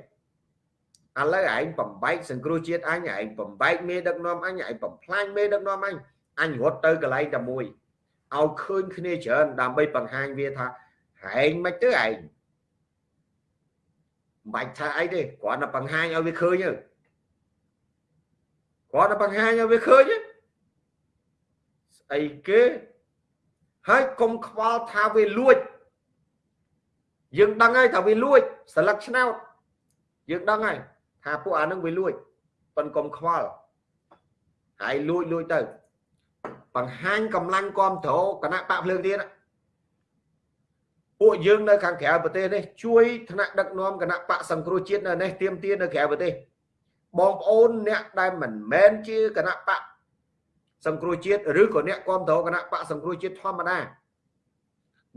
Speaker 1: ឥឡូវឯងបំបែកសង្គ្រោះជាតិអញឯងបំបែកមេដឹកនាំអញឯងបំផ្លាញមេដឹកនាំអញអញរត់ទៅកន្លែងតែមួយឲ្យឃើញគ្នាច្រើនដើម្បីបង្ហាញវាថាហែងមិនទៅឯងមិនបាច់ថាអីទេគ្រាន់តែបង្ហាញឲ្យវាឃើញទៅគ្រាន់តែបង្ហាញឲ្យវាឃើញស្អីគេហើយកុំខ្វល់ថាវាលួច យើងដឹងហើយថាវាលួចស្លឹកឆ្នោតយើងដឹងហើយថាពួកអានឹងវាលួចប៉ុនកុំខ្វល់ហើយលួចលួចទៅបង្ហាញកម្លាំងគ្រប់គ្រងគណៈបកភ្លើងទៀតពួកយើងនៅខាងក្រៅប្រទេសនេះជួយថ្នាក់ដឹកនាំគណៈបកសង្គ្រោះជាតិនៅនេះទៀមទានៅក្រៅប្រទេសបងប្អូនអ្នកដែលមិនមែនជាគណៈបកសង្គ្រោះជាតិឬក៏អ្នកគ្រប់គ្រងគណៈបកសង្គ្រោះជាតិធម្មតា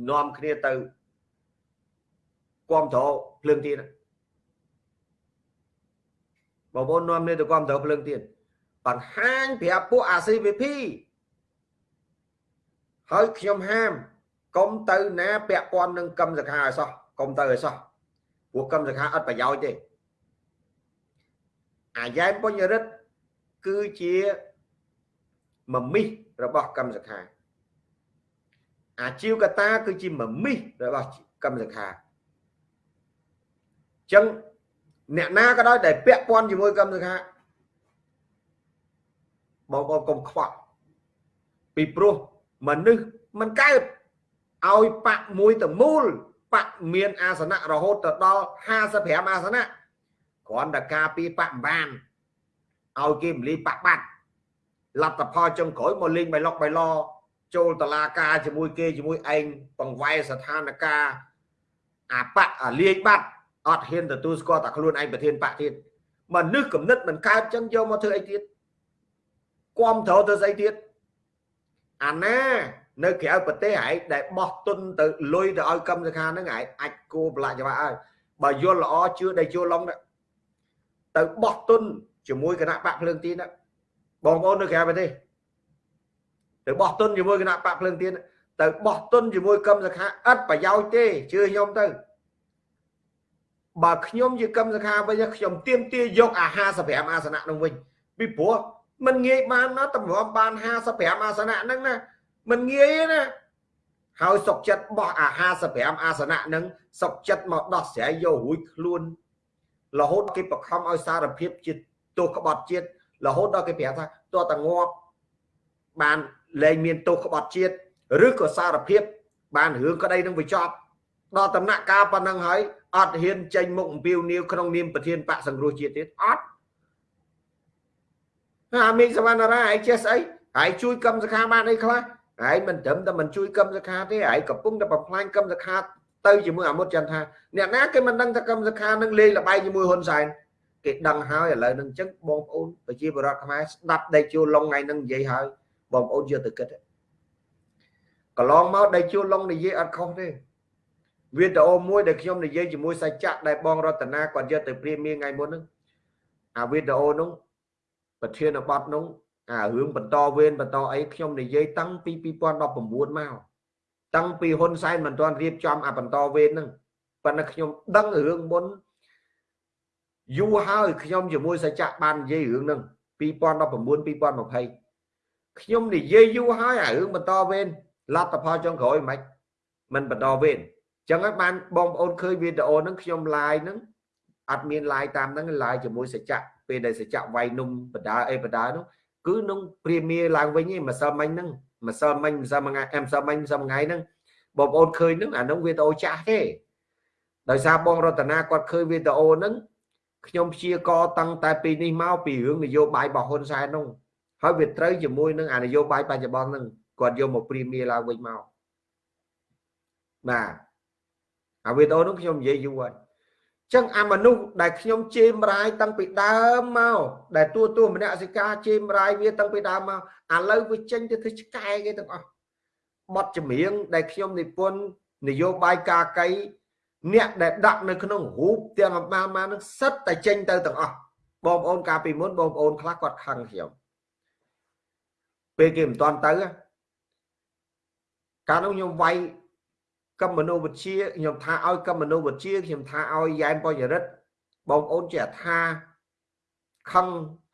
Speaker 1: នាំគ្នាទៅ គ្រប់គ្រងភ្លើងទៀនបងប្អូននាំគ្នាទៅគ្រប់គ្រងភ្លើងទៀនបង្ហាញប្រាប់ពួក ACVP ហើយខ្ញុំហាមកុំទៅណាពាក់ព័ន្ធនឹងកម្មសខាឲ្យសោះកុំទៅឲ្យសោះព្រោះកម្មសខាអត់ប្រយោជន៍ទេអាយ៉ែមបញ្ញរិទ្ធគឺជាមមិសរបស់កម្មសខាអាជីវកតាគឺជាមមិសរបស់កម្មសខា ចឹងអ្នកណាក៏ដោយដែលពាក់ព័ន្ធជាមួយកម្មសខាបងប្អូនកុំខ្វល់ពីព្រោះមនុស្សមិនកើតឲ្យបាក់មួយទៅមូលបាក់មានអាសនៈរហូតទៅដល់55អាសនៈគ្រាន់តែការពីបាក់បានឲ្យគេមលីបាក់បាត់លទ្ធផលចុងក្រោយមកលេងបៃលុកបៃឡចូលតឡាការជាមួយគេជាមួយឯងបង្វែរស្ថានភាពអាបៈអាលាយបាត់ អត់ហ៊ានទទួលស្គាល់តែខ្លួនឯងប្រធានបកទៀតមនុស្សគំនិតមិនកើតចឹងយកមកធ្វើអីទៀតគំត្រូវទៅស្អីទៀតអាណានៅក្រៅប្រទេសឯងដែលបោះទុនទៅលុយទៅឲ្យកម្មសខាហ្នឹងឯងអាចគោប្រឡាក់ច្បាស់ហើយបើយល់ល្អជឿដែលយល់ឡងទៅបោះទុនជាមួយគណៈបកភ្លើងទីណាបងប្អូននៅក្រៅប្រទេសទៅបោះទុនជាមួយគណៈបកភ្លើងទីទៅបោះទុនជាមួយកម្មសខាឥតប្រយោជន៍ទេជឿខ្ញុំទៅ បើខ្ញុំជាកម្មសខាវិញខ្ញុំទៀមទាយកអា55អាសនៈនោះវិញពីព្រោះมันងាយបានណាតម្រាំបាន55អាសនៈហ្នឹងណាมันងាយណាហើយសុកចិត្តបោះអា55អាសនៈហ្នឹងសុកចិត្តមកដោះស្រាយយករួចខ្លួន រហូតគេបខំឲ្យសារភាពជាទោសក្បត់ជាតិរហូតដល់គេប្រាប់ថាតើតងាប់បានលែងមានទោសក្បត់ជាតិឬក៏សារភាពបានរឿងក្តីនឹងបញ្ចប់ដល់ដំណាក់កាលប៉ុណ្ណឹងហើយ អត់ហ៊ានចេញមុខអំពាវនាវក្នុងនាមប្រធានបកសង្គ្រោះជាតិទៀតអត់អាមីងសវណ្ណារាឯងចេះស្អីហើយជួយកម្មសខាបានអីខ្លះហើយមិនត្រឹមតែមិនជួយកម្មសខាទេហើយកំពុងតែបំផ្លាញកម្មសខាទៅជាមួយអាមុតចន្ទថាអ្នកណាគេមិនដឹងថាកម្មសខានឹងលេងលបែងជាមួយហ៊ុនសែនគេដឹងហើយឥឡូវនឹងអញ្ចឹងបងប្អូនប្រជាពលរដ្ឋខ្មែរស្ដាប់ដេកជួលឡុងថ្ងៃនឹងនិយាយហើយបងប្អូនយកទៅគិតកន្លងមកដេកជួលឡុងនិយាយអត់ខុសទេ វីដេអូមួយដែលខ្ញុំនិយាយជាមួយសាច់ចាក់ដែលបងរតនាគាត់យកទៅព្រាមមានថ្ងៃមុនហ្នឹងអាវីដេអូនោះប្រធានបទនោះអារឿងបន្តវេនបន្តអីខ្ញុំនិយាយតាំងពី2019មកតាំងពីហ៊ុនសែនមិនទាន់រៀបចំអាបន្តវេនហ្នឹងប៉ុន្តែខ្ញុំដឹងរឿងមុនយូរហើយខ្ញុំជាមួយសច្ចៈបាននិយាយរឿងហ្នឹង2019 2020ខ្ញុំនិយាយយូរហើយអារឿងបន្តវេនលទ្ធផលចុងក្រោយមិនមិនបន្តវេន ចឹងហើយបានបងប្អូនឃើញវីដេអូហ្នឹងខ្ញុំ live ហ្នឹងអត់មាន live តាមហ្នឹង live ជាមួយសច្ចៈពេលដែលសច្ចៈវាយនំបដាអីបដានោះគឺនឹងព្រាមាឡើងវិញឯងម្សិលមិញហ្នឹងម្សិលមិញម្សិលមួយថ្ងៃម្សិលមិញម្សិលមួយថ្ងៃហ្នឹងបងប្អូនឃើញហ្នឹងអាហ្នឹងវីដេអូចាស់ទេដោយសារបងរតនាគាត់ឃើញវីដេអូហ្នឹងខ្ញុំព្យាករតាំងតែពីនេះមកពីរឿងនយោបាយរបស់ហ៊ុនសែននោះហើយវាត្រូវជាមួយនឹងអានយោបាយបច្ចុប្បន្នហ្នឹងគាត់យកមកព្រាមាឡើងវិញមកបាទ អាវីដេអូនោះខ្ញុំនិយាយយូរហើយចឹងអាមនុស្សដែលខ្ញុំជេមរាយតាំងពីដើមមកដែលទួទួមនសិកាជេមរាយវាតាំងពីដើមមកឥឡូវវាចេញទៅធ្វើឆ្កែគេទាំងអស់បទចម្រៀងដែលខ្ញុំនិពន្ធនយោបាយការកៃអ្នកដែលដាក់នៅក្នុងរូបទាំងអបាលមកនឹងសិតតែចេញទៅទាំងអស់បងប្អូនកាលពីមុនបងប្អូនខ្លះគាត់ខឹងខ្ញុំពេលគេមិនតាន់ទៅកាលនោះខ្ញុំវាយ កម្មមនុវិទ្យាខ្ញុំថាឲ្យកម្មមនុវិទ្យាខ្ញុំថាឲ្យយ៉ែមបរិរិទ្ធបងប្អូនចេះថាខឹង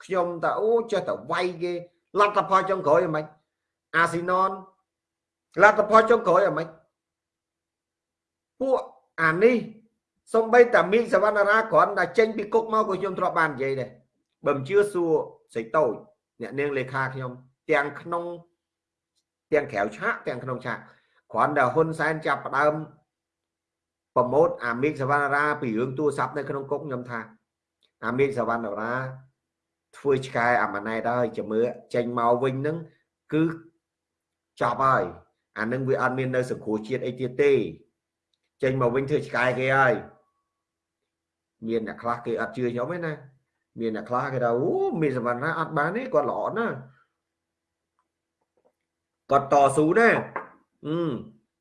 Speaker 1: ខ្ញុំតាអូចេះតែវាយគេលទ្ធផលចុងក្រោយហ្មងអាស៊ីណនលទ្ធផលចុងក្រោយហ្មងពួកអានេះសំបីតាមីសវណ្ណរាគ្រាន់តែចេញពីគុកមកក៏ខ្ញុំធ្លាប់បាននិយាយដែរបើមិនជឿសួរសេចតូចអ្នកនាងលេខាខ្ញុំទាំងក្នុងទាំងក្រៅឆាកទាំងក្នុងឆាក គ្រាន់តែហ៊ុនសែនចាប់ផ្ដើមប្រម៉ូតអាមីកសវណ្ណរាពីរឿងទូរស័ព្ទនៅក្នុងគុកខ្ញុំថាអាមីកសវណ្ណរាធ្វើឆ្កែអាម៉ណែតហើយចាំមើលចេញមកវិញនឹងគឺចប់ហើយអានឹងវាអត់មាននៅសង្គ្រោះជាតិអីទៀតទេចេញមកវិញធ្វើឆ្កែគេហើយមានអ្នកខ្លះគេអត់ជឿខ្ញុំទេណាមានអ្នកខ្លះគេថាអូមានសវណ្ណរាអត់បានទេគាត់ល្អណាស់គាត់តស៊ូណា អឺ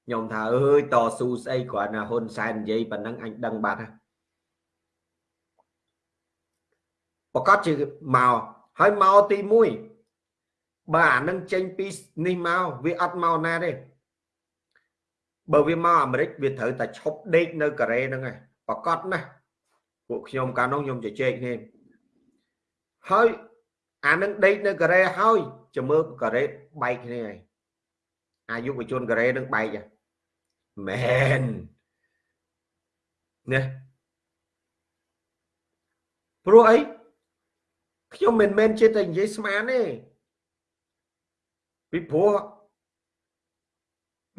Speaker 1: ខ្ញុំថាអើយតស៊ូស្អីគ្រាន់តែហ៊ុនសែននិយាយប៉ុណ្ណឹងអញដឹងបាត់ហើយប្រកាសជាមកហើយមកទី1បើអានឹងចេញពីនេះមកវាអត់មកណាទេបើវាមកអាមេរិកវាត្រូវតែឈប់ដេកនៅកូរ៉េហ្នឹងឯងប្រកាសណាស់ពួកខ្ញុំកាលនោះខ្ញុំជជែកគ្នាហើយអានឹងដេកនៅកូរ៉េហើយចាំមើលកូរ៉េបែកគ្នាឯង អាយុវជនកូរ៉េនឹងបែកមែនណាព្រោះអីខ្ញុំមិនមែនជាតែនិយាយស្មានទេពីព្រោះ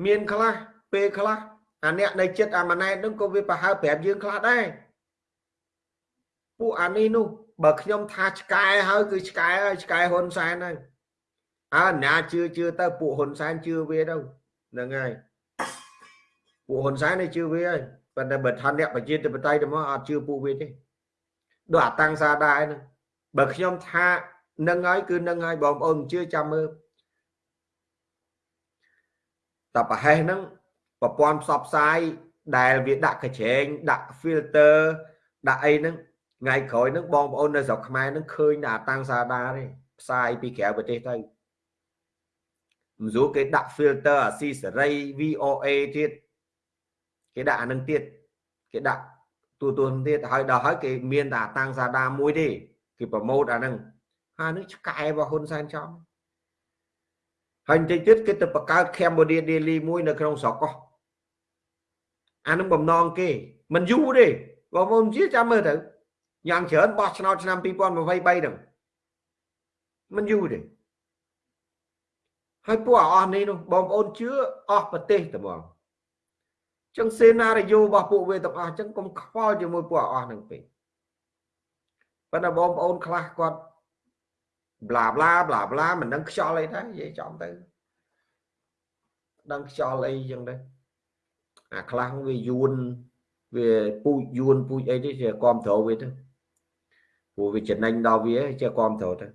Speaker 1: មានខ្លះពេលខ្លះអាអ្នកនៅចិត្តអាម៉ណែតនឹងក៏វាប្រហើប្រាប់យើងខ្លះដែរពួកអានេះនោះបើខ្ញុំថាឆ្កែហើយគឺឆ្កែហើយឆ្កែហ៊ុនសែនហើយ អើណាជឿជឿទៅពួកហ៊ុនសែនជឿវាទៅហ្នឹងហើយពួកហ៊ុនសែននេះជឿវាហើយប៉ុន្តែបើថាអ្នកប្រជាធិបតេយ្យទៅមកអត់ជឿពួកវាទេដូចអាតាំងសាដែរហ្នឹងបើខ្ញុំថានឹងហើយគឺនឹងហើយបងប្អូនជឿចាំមើលតប្រហែសហ្នឹងប្រព័ន្ធផ្សព្វផ្សាយដែលវាដាក់កញ្ឆេងដាក់ filter ដាក់អីហ្នឹងថ្ងៃក្រោយហ្នឹងបងប្អូននៅស្រុកខ្មែរហ្នឹងឃើញតែអាតាំងសាដាទេផ្សាយពីក្រៅប្រទេសទៅ មិនស្រួលគេដាក់ filter អាស៊ីសេរី VOA ទៀតគេដាក់អានឹងទៀតគេដាក់ទូទួនទៀតហើយដល់ហើយគេមានតែតាំងសាដាមួយទេគេប្រម៉ូតអានឹងហើយនឹងឆ្កែរបស់ហ៊ុនសែនចំហើយបន្តិចទៀតគេទៅបង្កើត Cambodia Daily មួយនៅក្នុងស្រុកកោះអានឹងបំណងគេមិនយូរទេបងប្អូនជាចាំមើលទៅយ៉ាងច្រើនបោះឆ្នោតឆ្នាំ2023ហ្នឹងមិនយូរទេ ហើយពួកអស់នេះនោះបងប្អូនជឿអស់ប្រទេសតែហ្មងចឹងសេណារីយ៉ូរបស់ពួកវាទាំងអស់ចឹងកុំខ្វល់ជាមួយពួកអស់ហ្នឹងពេកប៉ុន្តែបងប្អូនខ្លះគាត់ប្លាប្លាប្លាប្លាមិនដឹងខ្យល់អីដែរនិយាយចំទៅដឹងខ្យល់អីចឹងដែរអាខ្លះវាយួនវាពូជយួនពូជអីទេជាគ្រប់ត្រូវវាទៅព្រោះវាចំណេញដល់វាជាគ្រប់ត្រូវទៅ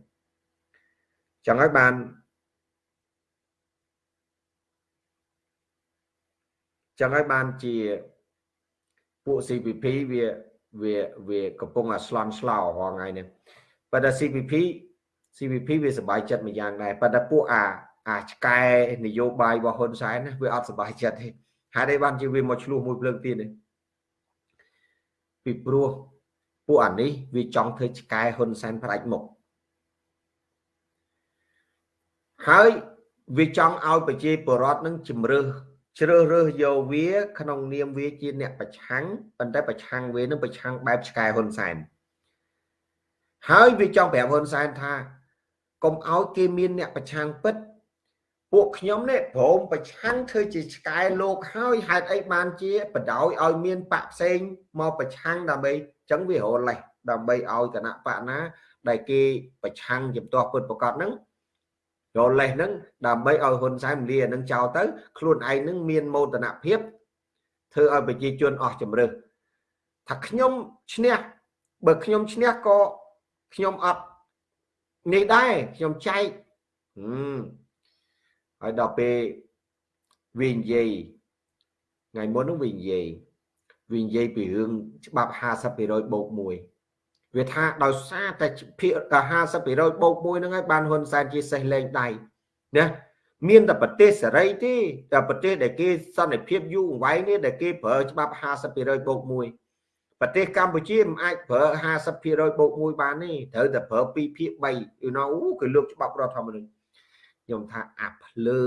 Speaker 1: ចឹងហើយបាន ចឹងហើយបានជាពួក CPP វាវាវាកំពុងអាស្លន់ស្លោរងថ្ងៃនេះប៉ុន្តែ CPP CPP វាសบายចិត្តមួយយ៉ាងដែរប៉ុន្តែពួកអាអាឆ្កែនយោបាយរបស់ហ៊ុនសែនណាវាអត់សบายចិត្តទេហេតុអីបានជាវាមកឆ្លោះមួយភ្លើងទៀតនេះពីព្រោះពួកអានេះវាចង់ធ្វើឆ្កែហ៊ុនសែនផ្ដាច់មុខហើយវាចង់ឲ្យប្រជាពលរដ្ឋនឹងជំរឿស ជ្រើសរើសយកវា ក្នុងនាមវាជាអ្នកប្រឆាំងប៉ុន្តែប្រឆាំងវានឹងប្រឆាំងបែបឆ្កែហ៊ុនសែនហើយវាចង់ប្រាប់ហ៊ុនសែនថាកុំឲ្យគេមានអ្នកប្រឆាំងពិតពួកខ្ញុំនេះព្រមប្រឆាំងធ្វើជាឆ្កែលោកហើយហេតុអីបានជាបដ ாய் ឲ្យមានបាក់ផ្សេងមកប្រឆាំងដើម្បីចឹងវារលេះដើម្បីឲ្យគណៈបកណាដែលគេប្រឆាំងជំទាស់ពុតប្រកាសហ្នឹង រលេះហ្នឹងដើម្បីឲ្យហ៊ុនសែនលានឹងចោលទៅខ្លួនឯងនឹងមានមោទនភាពធ្វើឲ្យប្រជាជនអស់ជំរឿសថាខ្ញុំឈ្នះបើខ្ញុំឈ្នះក៏ខ្ញុំអត់នេះដែរខ្ញុំចែកហើយដល់ពេលវានិយាយថ្ងៃមុននោះវានិយាយវានិយាយពីរឿងច្បាប់50%បូក1 វាថាដោយសារតែភាគ50%បូក1ហ្នឹងហើយបានហ៊ុនសែនជាសេះលេងដៃណាមានតែប្រទេសសេរីទេតែប្រទេសដែលគេសន្តិភាពយូរអង្វែងនេះដែលគេប្រើច្បាប់50%បូក1ប្រទេសកម្ពុជាមិនអាចប្រើ50%បូក1បានទេត្រូវតែប្រើ2ភាគ3 you know គឺលើកច្បាប់រដ្ឋធម្មនុញ្ញខ្ញុំថាអាភ្លើ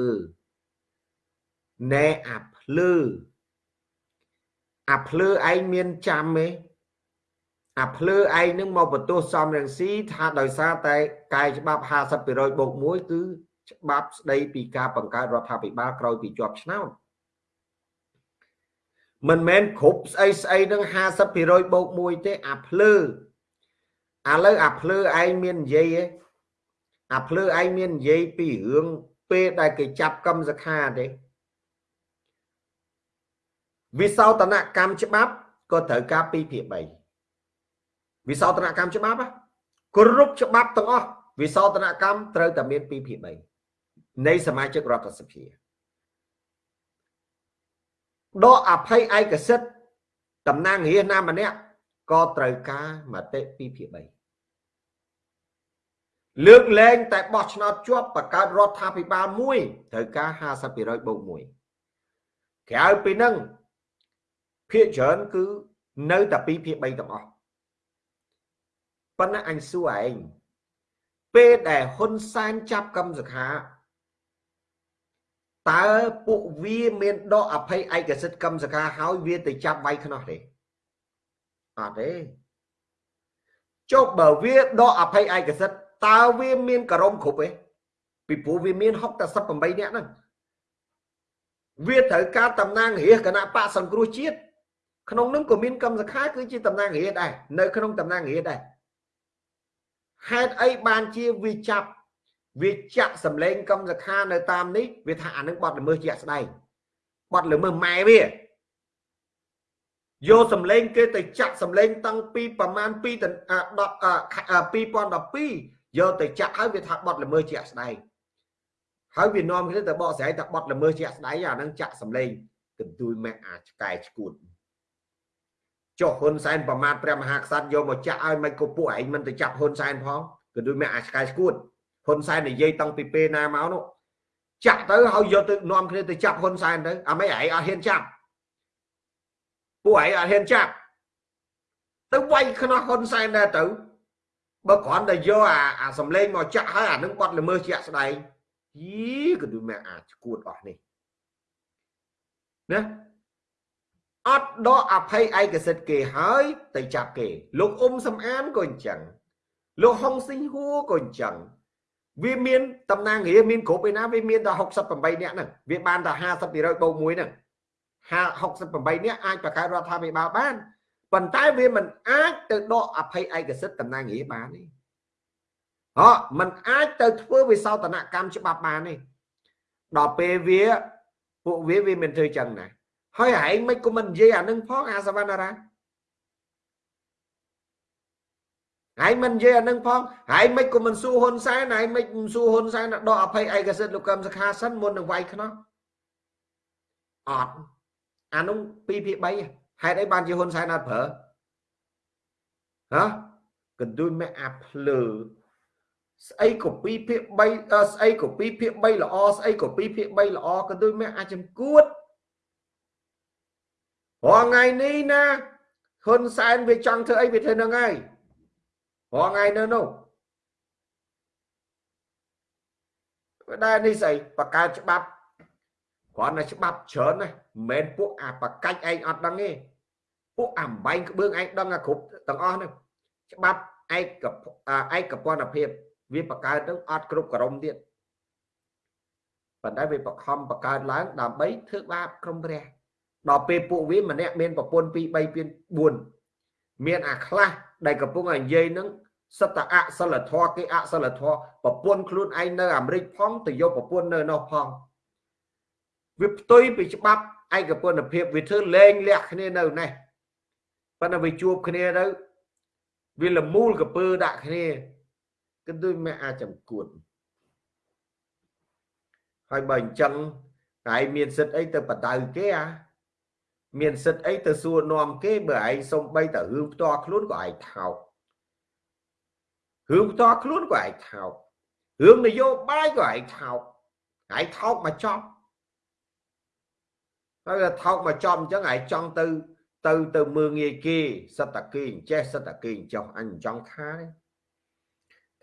Speaker 1: ណែអាភ្លើអាភ្លើឯងមានចាំទេ អាភ្លើឯងនឹងមកបន្ទោសសំរងស៊ីថាដោយសារតែកាយច្បាប់50%បូក1គឺច្បាប់ស្ដីពីការបង្កើតរដ្ឋាភិបាលក្រោយពីជាប់ឆ្នោតមិនមែនគ្រប់ស្អីស្អីនឹង50%បូក1ទេអាភ្លើឥឡូវអាភ្លើឯងមាននិយាយទេអាភ្លើឯងមាននិយាយពីរឿងពេលដែលគេចាប់កម្មសខាទេវិសោធនកម្មច្បាប់ក៏ត្រូវការ2ភាគ3 វិសោធនកម្មច្បាប់គ្រប់ច្បាប់ទាំងអស់វិសោធនកម្មត្រូវតែមាន2ភាគ3នៃសមាជិករដ្ឋសភាដកអភ័យឯកសិទ្ធិតំណាងរាស្ត្រណាម្នាក់ក៏ត្រូវការមតិ2ភាគ3លើកលែងតែបោះឆ្នោតជាប់បង្កើតរដ្ឋាភិបាលមួយត្រូវការ50%បូក1ក្រៅពីនឹងភាគច្រើនគឺនៅតែ2ភាគ3ទាំងអស់ ប៉ុន្តែអញសួរឯងពេលដែលហ៊ុនសែនចាប់កម្មសខាតើពួកវាមានដកអភ័យឯកសិទ្ធិកម្មសខាហើយវាទៅចាប់វាយខ្នោះទេអត់ទេចុះបើវាដកអភ័យឯកសិទ្ធិតើវាមានករមគ្រប់ទេពីព្រោះវាមាន6តែ18នាក់ហ្នឹងវាត្រូវការតំណាងរាជគណៈបកសង្គ្រោះជាតិក្នុងនឹងក៏មានកម្មសខាគឺជាតំណាងរាជដែរនៅក្នុងតំណាងរាជដែរ ហេតុអីបានជាវាចាប់វាចាក់សម្លេងកម្មសខានៅតាមនេះវាថាអានឹងបត់ល្មើសជាក់ស្ដែងបត់ល្មើសម៉ែវាយកសម្លេងគេទៅចាក់សម្លេងតាំងពីប្រមាណ2 10 2012យកទៅចាក់ហើយវាថាបត់ល្មើសជាក់ស្ដែងហើយវានាំគ្នាទៅបកស្រាយថាបត់ល្មើសជាក់ស្ដែងអានឹងចាក់សម្លេងកន្ទួយម៉ែអាឆ្កែឈួត ចុះហ៊ុនសែនប្រមាថព្រះមហាក្សត្រយកមកចាក់ឲ្យមិនក៏ពួកឯងមិនទៅចាប់ហ៊ុនសែនផងកន្ទួយម៉ែអាឆ្កែឈួតហ៊ុនសែននិយាយតាំងពីពេលណាមកនោះចាក់ទៅហើយយកទៅនាំគ្នាទៅចាប់ហ៊ុនសែនទៅអាមិនឯងអត់ហ៊ានចាប់ពួកឯងអត់ហ៊ានចាប់ទៅវាយខ្នោះហ៊ុនសែនដែរទៅបើគ្រាន់តែយកអាអាសំលេងមកចាក់ហើយអានឹងបាត់ល្មើសជាក់ស្ដែងយីក៏ដូចមែនអាចឈួតអស់នេះណា អត់ដកអភ័យឯកសិទ្ធគេហើយទៅចាប់គេ លោកអ៊ុំសំអានក៏អញ្ចឹងលោកហុងស៊ីងហួរក៏អញ្ចឹងវាមានតំណាងរាមានគ្រប់ឯណាវាមានតែ68នាក់ហ្នឹងវាបានតែ50%បូក1ហ្នឹង68នាក់អាចបង្កើតរដ្ឋាភិបាលបានប៉ុន្តែវាមិនអាចទៅដកអភ័យឯកសិទ្ធតំណាងរាបានទេហ៎มันអាចទៅធ្វើវិសោធនកម្មច្បាប់បានទេដល់ពេលវាពួកវាវាមិនធ្វើចឹងណា ហើយឯងមិនក៏មិននិយាយអានឹងផងអាសវណ្ណារាហើយមិននិយាយអានឹងផងហើយមិនក៏មិនសួរហ៊ុនសែនហើយមិនសួរហ៊ុនសែនដកអភ័យឯកសិទ្ធលោកកឹមសុខាសិនមុននឹងវាយខ្នោះអត់អានោះ2ភាគ3ហេតុអីបានជាហ៊ុនសែនអត់ប្រើហ៎កន្ទួយមេអាភ្លើស្អីក៏2ភាគ3ស្អីក៏2ភាគ3ល្អស្អីក៏2ភាគ3ល្អកន្ទួយមេអាចចំគួត រាល់ថ្ងៃនេះណាហ៊ុនសែនវាចង់ធ្វើអីវាធ្វើនឹងហើយរាល់ថ្ងៃនៅនោះដែរនេះស្អីបកកើតច្បាប់គ្រាន់តែច្បាប់ច្រើនណាមិនមែនពួកអាបកាច់ឯងអត់ដឹងទេពួកអាបែងក្បឿងឯងដឹងអាគ្រប់ទាំងអស់ហ្នឹងច្បាប់ឯកឯកពន្ធភាពវាបកកើតទៅអត់គ្រប់ក្រមទៀតប៉ុន្តែវាបខំបកកើតឡើងដើម្បីធ្វើបាបក្រុមព្រះ ដល់ពេលពួកវាម្នាក់មានប្រពន្ធ2 3 4មានអាខ្លះដែលកំពុងតែនិយាយនឹងសត្វតអសិលធម៌គេអសិលធម៌ប្រពន្ធខ្លួនឯងនៅអាមេរិកផងទៅយកប្រពន្ធនៅនោះផងវាផ្ទុយពីច្បាប់ឯកពន្ធភាពវាធ្វើលែងលះគ្នានៅនេះប៉ុន្តែវាជួបគ្នាទៅវាលមូលកពើដាក់គ្នាគឺដូចមិនអាចចំគួតហើយបើអញ្ចឹងឯងមានសិទ្ធអីទៅបដៅគេអា មានសិទ្ធអីទៅសួរនាំគេបើឯងសំបីតែរឿងផ្ទាល់ខ្លួនក៏ឯងថោករឿងផ្ទាល់ខ្លួនក៏ឯងថោករឿងនយោបាយក៏ឯងថោកឯងថោកមកចប់ហើយថោកមកចំអញ្ចឹងឯងចង់ទៅ ទៅទៅមើងងាយគេសិតតាគេអញ្ចេះសិតតាគេអញ្ចោះអញចង់ថាទេ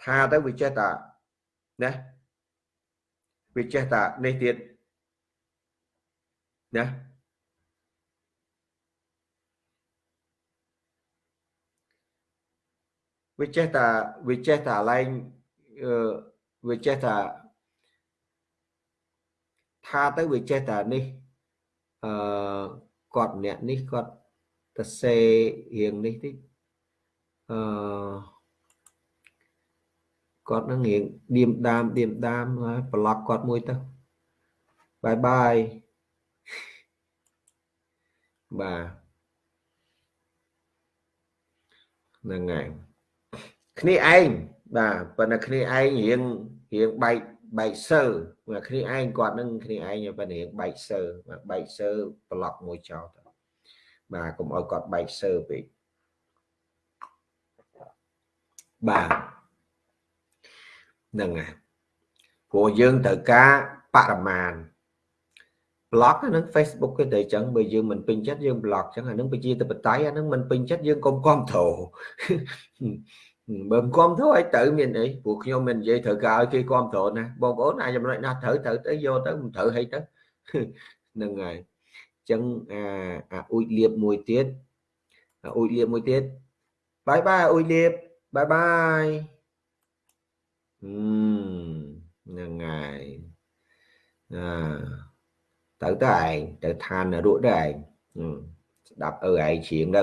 Speaker 1: ថាទៅវាចេះតាណាវាចេះតានេះទៀតណា វាចេះតាវាចេះតាឡែងវាចេះតាថាទៅវាចេះតានេះអឺគាត់ម្នាក់នេះគាត់ទៅសេរៀងនេះតិចអឺគាត់នឹងរៀងឌៀមដាមឌៀមដាមប្លុកគាត់មួយទៅបាយបាយបាទហ្នឹងហើយ គ្នាឯងបាទប៉ុន្តែគ្នាឯងរៀងរៀងបែកបែកសើគ្នាឯងគាត់នឹងគ្នាឯងប៉ុន្តែរៀងបែកសើបែកសើប្លុកមួយចោលទៅបាទកុំឲ្យគាត់បែកសើពេកបាទហ្នឹងហើយព្រោះយើងត្រូវការបរិមាណ block ហ្នឹង Facebook គេទៅអញ្ចឹងបើយើងមិនពេញចិត្តយើង block អញ្ចឹងអាហ្នឹងប្រជាធិបតេយ្យអាហ្នឹងមិនពេញចិត្តយើងកុំគ្រប់គ្រង បើមិនគ្រប់គ្រងឲ្យទៅមានអីព្រោះខ្ញុំមិននិយាយត្រូវការឲ្យគេគ្រប់គ្រងណាបងប្អូនអាចចំណុចណាត្រូវត្រូវទៅយកទៅមិនត្រូវឲ្យទៅហ្នឹងហើយចឹងអាអាអ៊ូចលៀបមួយទៀតអាអ៊ូចលៀបមួយទៀតបាយបាយអ៊ូចលៀបបាយបាយហ្នឹងហើយអាទៅទៅឯងទៅឋានរក់ទៅឯងស្ដាប់អើឯងជ្រៀងទៅ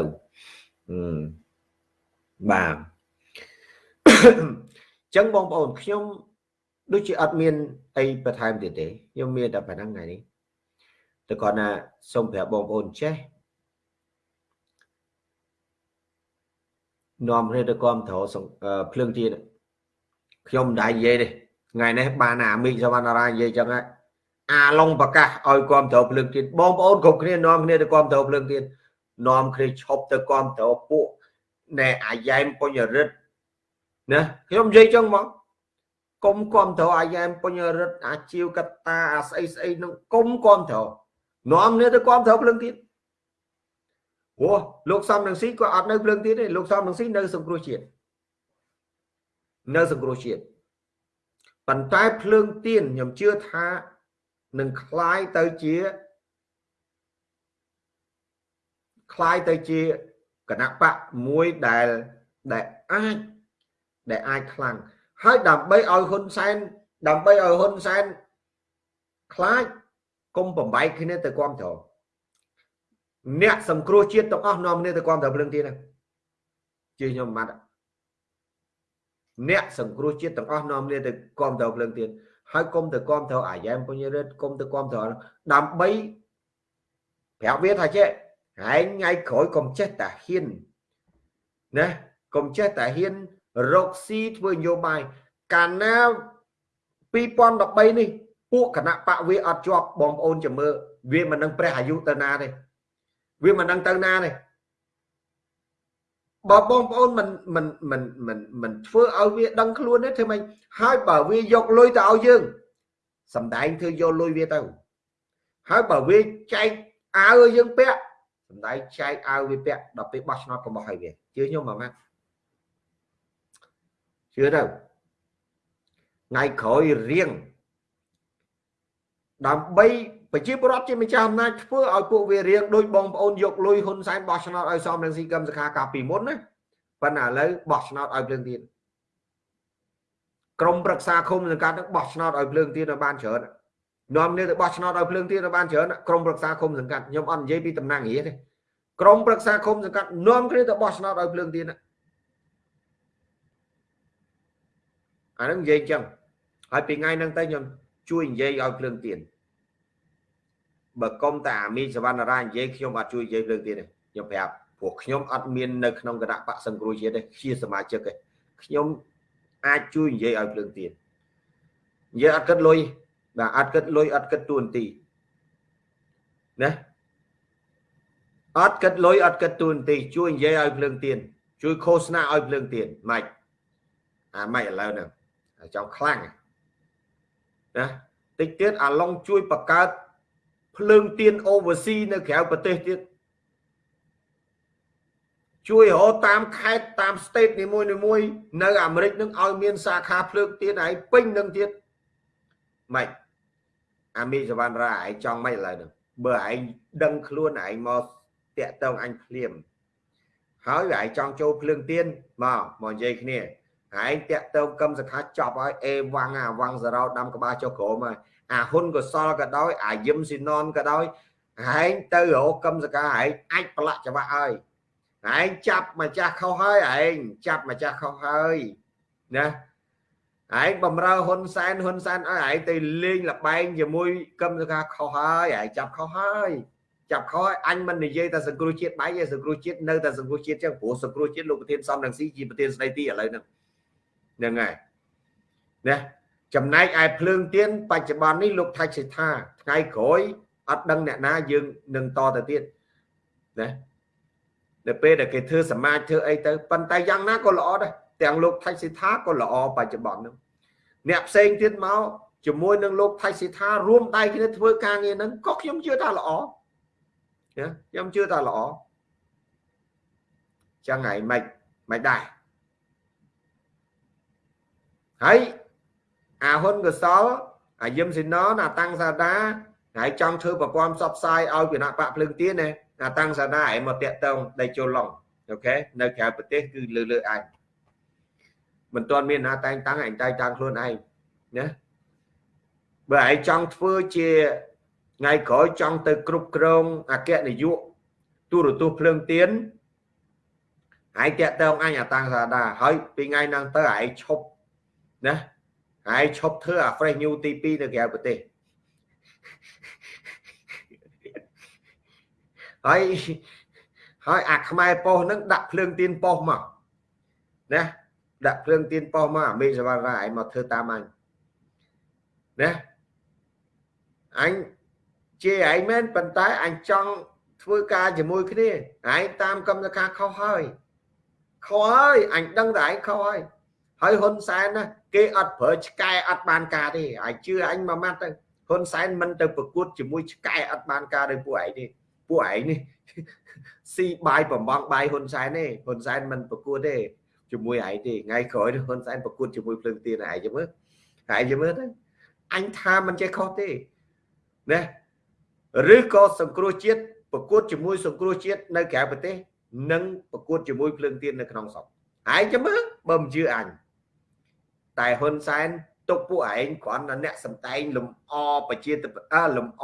Speaker 1: បាទ ចឹងបងប្អូនខ្ញុំដូចជាអត់មានអីបន្ថែមទៀតទេខ្ញុំមានតែប៉ុណ្្នឹងថ្ងៃនេះតែគាត់ណាសូមប្រាប់បងប្អូនចេះនាំគ្នាទៅគ្រប់ត្រភ្លើងទៀនខ្ញុំមិនដែរនិយាយទេថ្ងៃនេះបានអាមីកសវណ្ណារានិយាយចឹងហើយអាឡុងប្រកាសឲ្យគ្រប់ត្រភ្លើងទៀនបងប្អូនគ្រប់គ្នានាំគ្នាទៅគ្រប់ត្រភ្លើងទៀននាំគ្នាឈប់ទៅគ្រប់ត្រពួកណែអាយ៉ែមពុញរិទ្ធ ណាខ្ញុំនិយាយចឹងមកកុំគ្រប់ត្រអាយ៉ែមពុញរិទ្ធអាជីវកតាអាស្អីស្អីនឹងកុំគ្រប់ត្រនាំគ្នាទៅគ្រប់ត្រភ្លើងទៀតព្រោះលោកសំនឹងស៊ីគាត់អត់នៅភ្លើងទៀតទេលោកសំនឹងស៊ីនៅសង្គ្រោះជាតិនៅសង្គ្រោះជាតិប៉ុន្តែភ្លើងទៀនខ្ញុំជឿថានឹងคล้ายទៅជា คล้ายទៅជាគណៈបកមួយដែលដែលអាច ដែលអាចខ្លាំងហើយដើម្បីឲ្យហ៊ុនសែនដើម្បីឲ្យហ៊ុនសែនខ្លាចគុំបំបែកគ្នាទៅគ្រប់ត្រអ្នកសង្គ្រោះជាតិទាំងអស់នាំគ្នាទៅគ្រប់ត្រភ្លើងទៀតជឿខ្ញុំមិនបាត់អ្នកសង្គ្រោះជាតិទាំងអស់នាំគ្នាទៅគ្រប់ត្រភ្លើងទៀតហើយគុំទៅគ្រប់ត្រអាយ៉ែមពុញរិទ្ធគុំទៅគ្រប់ត្រដើម្បីប្រាប់វាថាចេះហែងថ្ងៃក្រោយកុំចេះតែហ៊ានណាកុំចេះតែហ៊ាន រកស៊ីធ្វើនយោបាយកាលណា2013នេះពួកគណៈបកវាអត់ជាប់បងប្អូនចាំមើលវាមិននឹងព្រះអាយុទៅណាទេវាមិននឹងទៅណាទេបើបងប្អូនមិនមិនមិនមិនមិនធ្វើឲ្យវាដឹងខ្លួនទេធ្វើម៉េចហើយបើវាយកលុយទៅឲ្យយើងសំដែងធ្វើយកលុយវាទៅហើយបើវាចែកអាវឲ្យយើងពាក់សំដែងចែកអាវវាពាក់ដល់ពេលបោះឆ្នោតកុំបោះឲ្យវាជឿខ្ញុំមកម៉ាត់ ជឿទៅថ្ងៃក្រោយរៀងដើម្បីប្រជាពលរដ្ឋជាម្ចាស់អំណាចធ្វើឲ្យពួកវារៀងដោយបងប្អូនយកលុយហ៊ុនសែនបោះឆ្នោតឲ្យសំរងស៊ីកឹមសខាកាលពីមុនណាប៉ុន្តែឥឡូវបោះឆ្នោតឲ្យភ្លើងទៀនក្រមប្រឹក្សាឃុំសង្កាត់នឹងបោះឆ្នោតឲ្យភ្លើងទៀនឲ្យបានច្រើននាំគ្នាទៅបោះឆ្នោតឲ្យភ្លើងទៀនឲ្យបានច្រើនក្រមប្រឹក្សាឃុំសង្កាត់ខ្ញុំអត់និយាយពីតំណាងរាទេក្រមប្រឹក្សាឃុំសង្កាត់នាំគ្នាទៅបោះឆ្នោតឲ្យភ្លើងទៀន អានឹងនិយាយចឹងហើយពីថ្ងៃហ្នឹងទៅខ្ញុំជួយនិយាយឲ្យភ្លើងទៀនបើកុំតែអាមីសវណ្ណរានិយាយខ្ញុំអត់ជួយនិយាយភ្លើងទៀនទេខ្ញុំប្រាប់ព្រោះខ្ញុំអត់មាននៅក្នុងគណៈបកសង្គ្រោះជាតិទេជាសមាជិកទេខ្ញុំអាចជួយនិយាយឲ្យភ្លើងទៀននិយាយអត់គិតលុយបាទអត់គិតលុយអត់គិតទួនាទីណាអត់គិតលុយអត់គិតទួនាទីជួយនិយាយឲ្យភ្លើងទៀនជួយឃោសនាឲ្យភ្លើងទៀនម៉េចអាម៉េចឥឡូវហ្នឹង ចង់ខ្លាំងណាតិចទៀតអាឡុងជួយបង្កើតភ្លើងទៀន oversea នៅក្រៅប្រទេសទៀតជួយរកតាមខេត្តតាម state នីមួយនីមួយនៅអាមេរិកនឹងឲ្យមានសាខាភ្លើងទៀនឯងពេញនឹងទៀតម៉េចអាមីសវណ្ណរាឯងចង់ម៉េចឥឡូវហ្នឹងបើឯងដឹងខ្លួនឯងមកតាក់តងអញភ្លាមហើយឯងចង់ចូលភ្លើងទៀនមកមកនិយាយគ្នា ឯងតាក់តងកឹមសខាចប់ហើយអេវ៉ាំងអាវ៉ាំងសរោដាំក្បាលចុះក្រោមហើយអាហ៊ុនកសលក៏ដោយអាយឹមស៊ីណនក៏ដោយឯងទៅរកកឹមសកាឯងអាចប្រឡាក់ច្បាស់ហើយឯងចាប់ម្ចាស់ខុសហើយឯងចាប់ម្ចាស់ខុសហើយណាឯងបំរើហ៊ុនសែនហ៊ុនសែនឲ្យឯងទៅលេងលបែងជាមួយកឹមសកាខុសហើយឯងចាប់ខុសហើយចាប់ខុសឲ្យអញមិននិយាយតែសង្គ្រោះជាតិបែកទេសង្គ្រោះជាតិនៅតែសង្គ្រោះជាតិចឹងព្រោះសង្គ្រោះជាតិលោកប្រធានសំរងស៊ីជាប្រធានស្ដីទីឥឡូវហ្នឹង ហ្នឹងហើយណាចំណែកឯភ្លើងទៀនបច្ចុប្បន្ននេះលោកថៃសិដ្ឋាថ្ងៃក្រោយអត់ដឹងអ្នកណាយើងនឹងតទៅទៀតណានៅពេលដែលគេធ្វើសមាជធ្វើអីទៅប៉ុន្តែយ៉ាងណាក៏ល្អដែរទាំងលោកថៃសិដ្ឋាក៏ល្អបច្ចុប្បន្នហ្នឹងអ្នកផ្សេងទៀតមកជាមួយនឹងលោកថៃសិដ្ឋារួមដៃគ្នាធ្វើការងារហ្នឹងក៏ខ្ញុំជឿថាល្អណាខ្ញុំជឿថាល្អចឹងហើយមិនមិនដែរ ហើយអាហ៊ុនកសលអាយឹមស៊ីណនអាតាំងសាដាហើយចង់ធ្វើប្រព័ន្ធផ្សព្វផ្សាយឲ្យគណៈបកភ្លើងទៀនណាអាតាំងសាដាឯងមកតាក់តងដៃចូលឡុងអូខេនៅក្រៅប្រទេសគឺលើលើឯងមិនទាន់មានណាតែងតាំងឯងតែងតាំងខ្លួនឯងណាបើឯងចង់ធ្វើជាថ្ងៃក្រោយចង់ទៅគ្រប់គ្រងអគ្គនាយកទូរទស្សន៍ភ្លើងទៀនឯងតាក់តងអញអាតាំងសាដាហើយពីថ្ងៃហ្នឹងទៅឯងឈប់ ណាហើយឈប់ធ្វើអា fresh new ទី2នៅក្រៅប្រទេសហើយហើយអាខ្មែរប៉ុស្ហ្នឹងដាក់ភ្លើងទៀនប៉ុស្មកណាដាក់ភ្លើងទៀនប៉ុស្មកអាមេសវណ្ណរាឯងមកធ្វើតាមអញណាអញជាឯងមែនប៉ុន្តែអញចង់ធ្វើការជាមួយគ្នាឯងតាមកម្មការខុសហើយខុសហើយអញដឹងតែឯងខុសហើយ ហើយហ៊ុនសែនណាគេអត់ប្រើឆ្កែអត់បានការទេអាចជឿអញមួយម៉ាត់ទៅហ៊ុនសែនមិនទៅប្រកួតជាមួយឆ្កែអត់បានការដោយពួកឯងទេពួកឯងនេះស៊ីបាយបំបងបាយហ៊ុនសែនទេហ៊ុនសែនមិនប្រកួតទេជាមួយឯងទេថ្ងៃក្រោយហ៊ុនសែនប្រកួតជាមួយភ្លើងទៀនឯងចាំមើលឯងចាំមើលទៅអញថាមិនចេះខុសទេណាឬក៏សង្គ្រោះជាតិប្រកួតជាមួយសង្គ្រោះជាតិនៅក្រៅប្រទេសនិងប្រកួតជាមួយភ្លើងទៀននៅក្នុងស្រុកឯងចាំមើលបើមិនជឿអញ តែហ៊ុនសែនទុកពួកឯងគ្រាន់តែអ្នកសំដែងលំអប្រជាអលំអ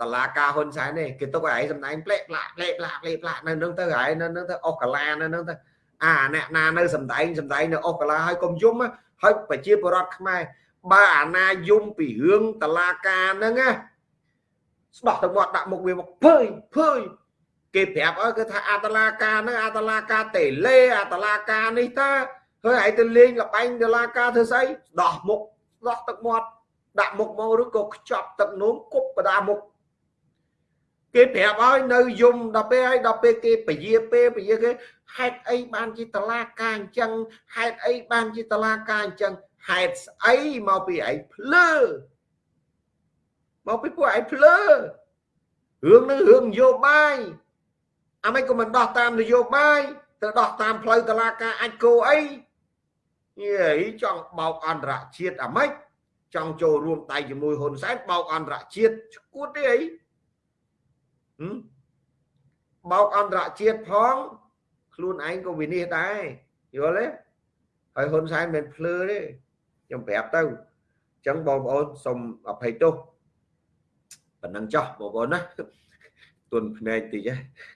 Speaker 1: តឡាការហ៊ុនសែនទេគេទុកឲ្យឯងសំដែងផ្លេកផ្លាក់ផ្លេកផ្លាក់ផ្លេកផ្លាក់នៅនឹងទៅឯងនៅនឹងទៅអស់កាឡានៅនឹងទៅអាអ្នកណានៅសំដែងសំដែងនៅអស់កាឡាហើយកុំយំហើយប្រជាពលរដ្ឋខ្មែរបើអាណាយំពីរឿងតឡាការហ្នឹងណាស្ដោះទៅមាត់ដាក់មុខវាមកភើយភើយគេប្រាប់អើគឺថាអតឡាការហ្នឹងអតឡាការតេលេអតឡាការនេះតា ហើយឯងទៅលេងលបែងតឡាការធ្វើស្អីស្ដោះមុខស្ដោះទឹកមាត់ដាក់មុខមកឬក៏ខ្ចប់ទឹកនោមគប់បដាមុខគេប្រាប់ឲ្យនៅយំដល់ពេលហើយដល់ពេលគេពជាពេលពជាគេហេតុអីបានជាតឡាការអញ្ចឹងហេតុអីបានជាតឡាការអញ្ចឹងហេតុស្អីមកពីឯងភ្លើមកពីពួកឯងភ្លើរឿងនឹងរឿងនយោបាយអាមិនក៏មិនដោះតាមនយោបាយទៅដោះតាមផ្លូវតឡាការអាចគោអី យេចង់បោកអន្តរជាតិអាម៉េចចង់ចូលរួមដៃជាមួយហ៊ុនសែនបោកអន្តរជាតិឈួតទេអីបោកអន្តរជាតិផងខ្លួនឯងក៏វិនិច្ឆ័យដែរយល់ទេហើយហ៊ុនសែនមិនភ្លឺទេខ្ញុំប្រាប់ទៅអញ្ចឹងបងប្អូនសូមអភ័យទោសប៉ុណ្ណឹងចោះបងប្អូនណាទុនភ្នែកតិច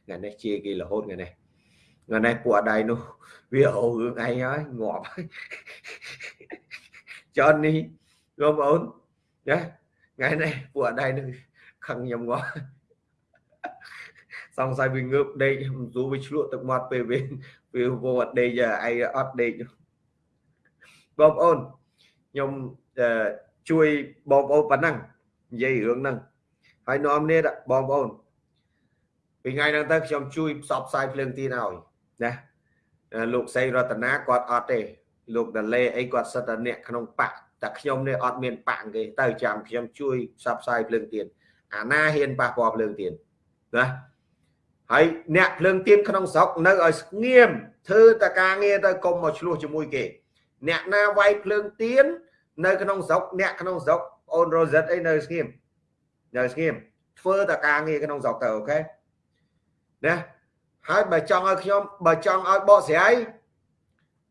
Speaker 1: ថ្ងៃនេះជាគេរហូតថ្ងៃនេះ ថ្ងៃនេះពួកអដៃនោះវាអូរឿងឯងហើយងាប់ចននេះបងប្អូនណាថ្ងៃនេះពួកអដៃនោះខឹងខ្ញុំងាប់សង្ស័យវាងើបដេកមិនស្រួលវាឆ្លក់ទឹកមាត់ពេលវាវាវអត់ដេកឯងអត់ដេកបងប្អូនខ្ញុំជួយបងប្អូនប៉ុណ្ណឹងនិយាយរឿងហ្នឹងហើយនាំគ្នាបងប្អូនពីថ្ងៃហ្នឹងទៅខ្ញុំជួយផ្សព្វផ្សាយភ្លើងទីនឲ្យ ណាលោកសីរតនាគាត់អត់ទេលោកដលេអីគាត់សិតតែអ្នកក្នុងបកតែខ្ញុំនេះអត់មានបកគេទៅចាំខ្ញុំជួយផ្សព្វផ្សាយភ្លើងទៀនអាណាហ៊ានប៉ះពាល់ភ្លើងទៀនណាហើយអ្នកភ្លើងទៀនក្នុងស្រុកនៅឲ្យស្ងៀមធ្វើតែការងារទៅកុំមកឆ្លោះជាមួយគេ អ្នកណាវាយភ្លើងទៀននៅក្នុងស្រុកអ្នកក្នុងស្រុកអូនរ៉ូសិតអីនៅស្ងៀមនៅស្ងៀមធ្វើតែការងារក្នុងស្រុកទៅអូខេណា ហើយបើចង់ឲ្យខ្ញុំបើចង់ឲ្យបកស្រាយ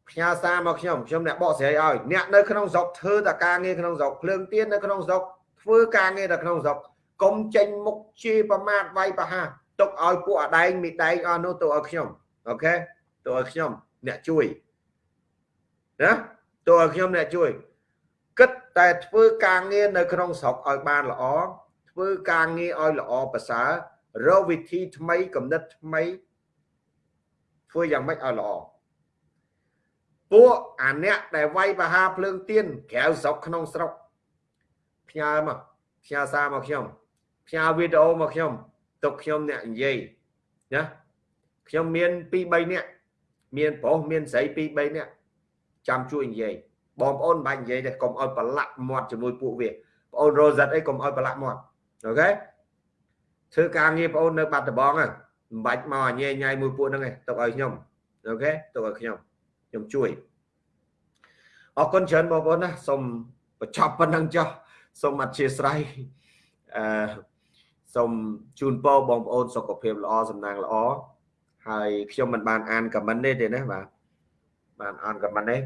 Speaker 1: ផ្ញើសារមកខ្ញុំខ្ញុំអ្នកបកស្រាយឲ្យអ្នកនៅក្នុងស្រុកធ្វើតែការងារក្នុងស្រុកភ្លើងទៀននៅក្នុងស្រុកធ្វើការងារតែក្នុងស្រុកកុំចេញមុខជាប្រមាថវាយប្រហារទុកឲ្យពួកអដែងមីដែងអស់នោះទៅឲ្យខ្ញុំអូខេទៅឲ្យខ្ញុំអ្នកជួយណាតើខ្ញុំអ្នកជួយគិតតែធ្វើការងារនៅក្នុងស្រុកឲ្យបានល្អធ្វើការងារឲ្យល្អប្រសើររកវិធីថ្មីកំណត់ថ្មី ធ្វើយ៉ាងម៉េចឲ្យល្អពួកអាអ្នកដែលវាយបហាភ្លើងទៀនក្រៅស្រុកក្នុងស្រុកផ្ញើមកផ្ញើសារមកខ្ញុំផ្ញើវីដេអូមកខ្ញុំទុកខ្ញុំអ្នកនិយាយណាខ្ញុំមាន2 3នាក់មានប្រុសមានស្រី2 3នាក់ចាំជួយនិយាយបងប្អូនមិនបាច់និយាយទេកុំឲ្យប្រឡាក់មាត់ជាមួយពួកវាបងអូនរ៉ូសិតអីកុំឲ្យប្រឡាក់មាត់អូខេធ្វើការងារបងអូននៅបាត់ដំបងហ្នឹង មិនបាច់មកញ៉ែញ៉ៃមួយពួកហ្នឹងទេទុកឲ្យខ្ញុំអូខេទុកឲ្យខ្ញុំខ្ញុំជួយអរគុណច្រើនបងប្អូនណាសូមបញ្ចប់ប៉ុណ្្នឹងចុះសូមអធិស្ឋានអឺសូមជូនពរបងប្អូនសុខភាពល្អសំណាងល្អហើយខ្ញុំមិនបានអានខមមិនទេទេណាបាទបានអានខមមិនទេ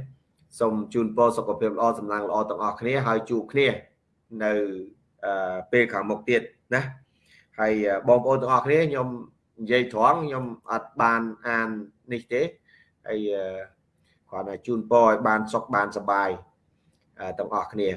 Speaker 1: សូមជូនពរសុខភាពល្អសំណាងល្អទាំងអស់គ្នាហើយជួបគ្នានៅពេលខាងមុខទៀតណាហើយបងប្អូនទាំងអស់គ្នាខ្ញុំ និយាយត្រង់ខ្ញុំអត់បានអាននេះទេហើយគ្រាន់តែជូនពរឲ្យបានសុខបានសប្បាយទាំងអស់គ្នា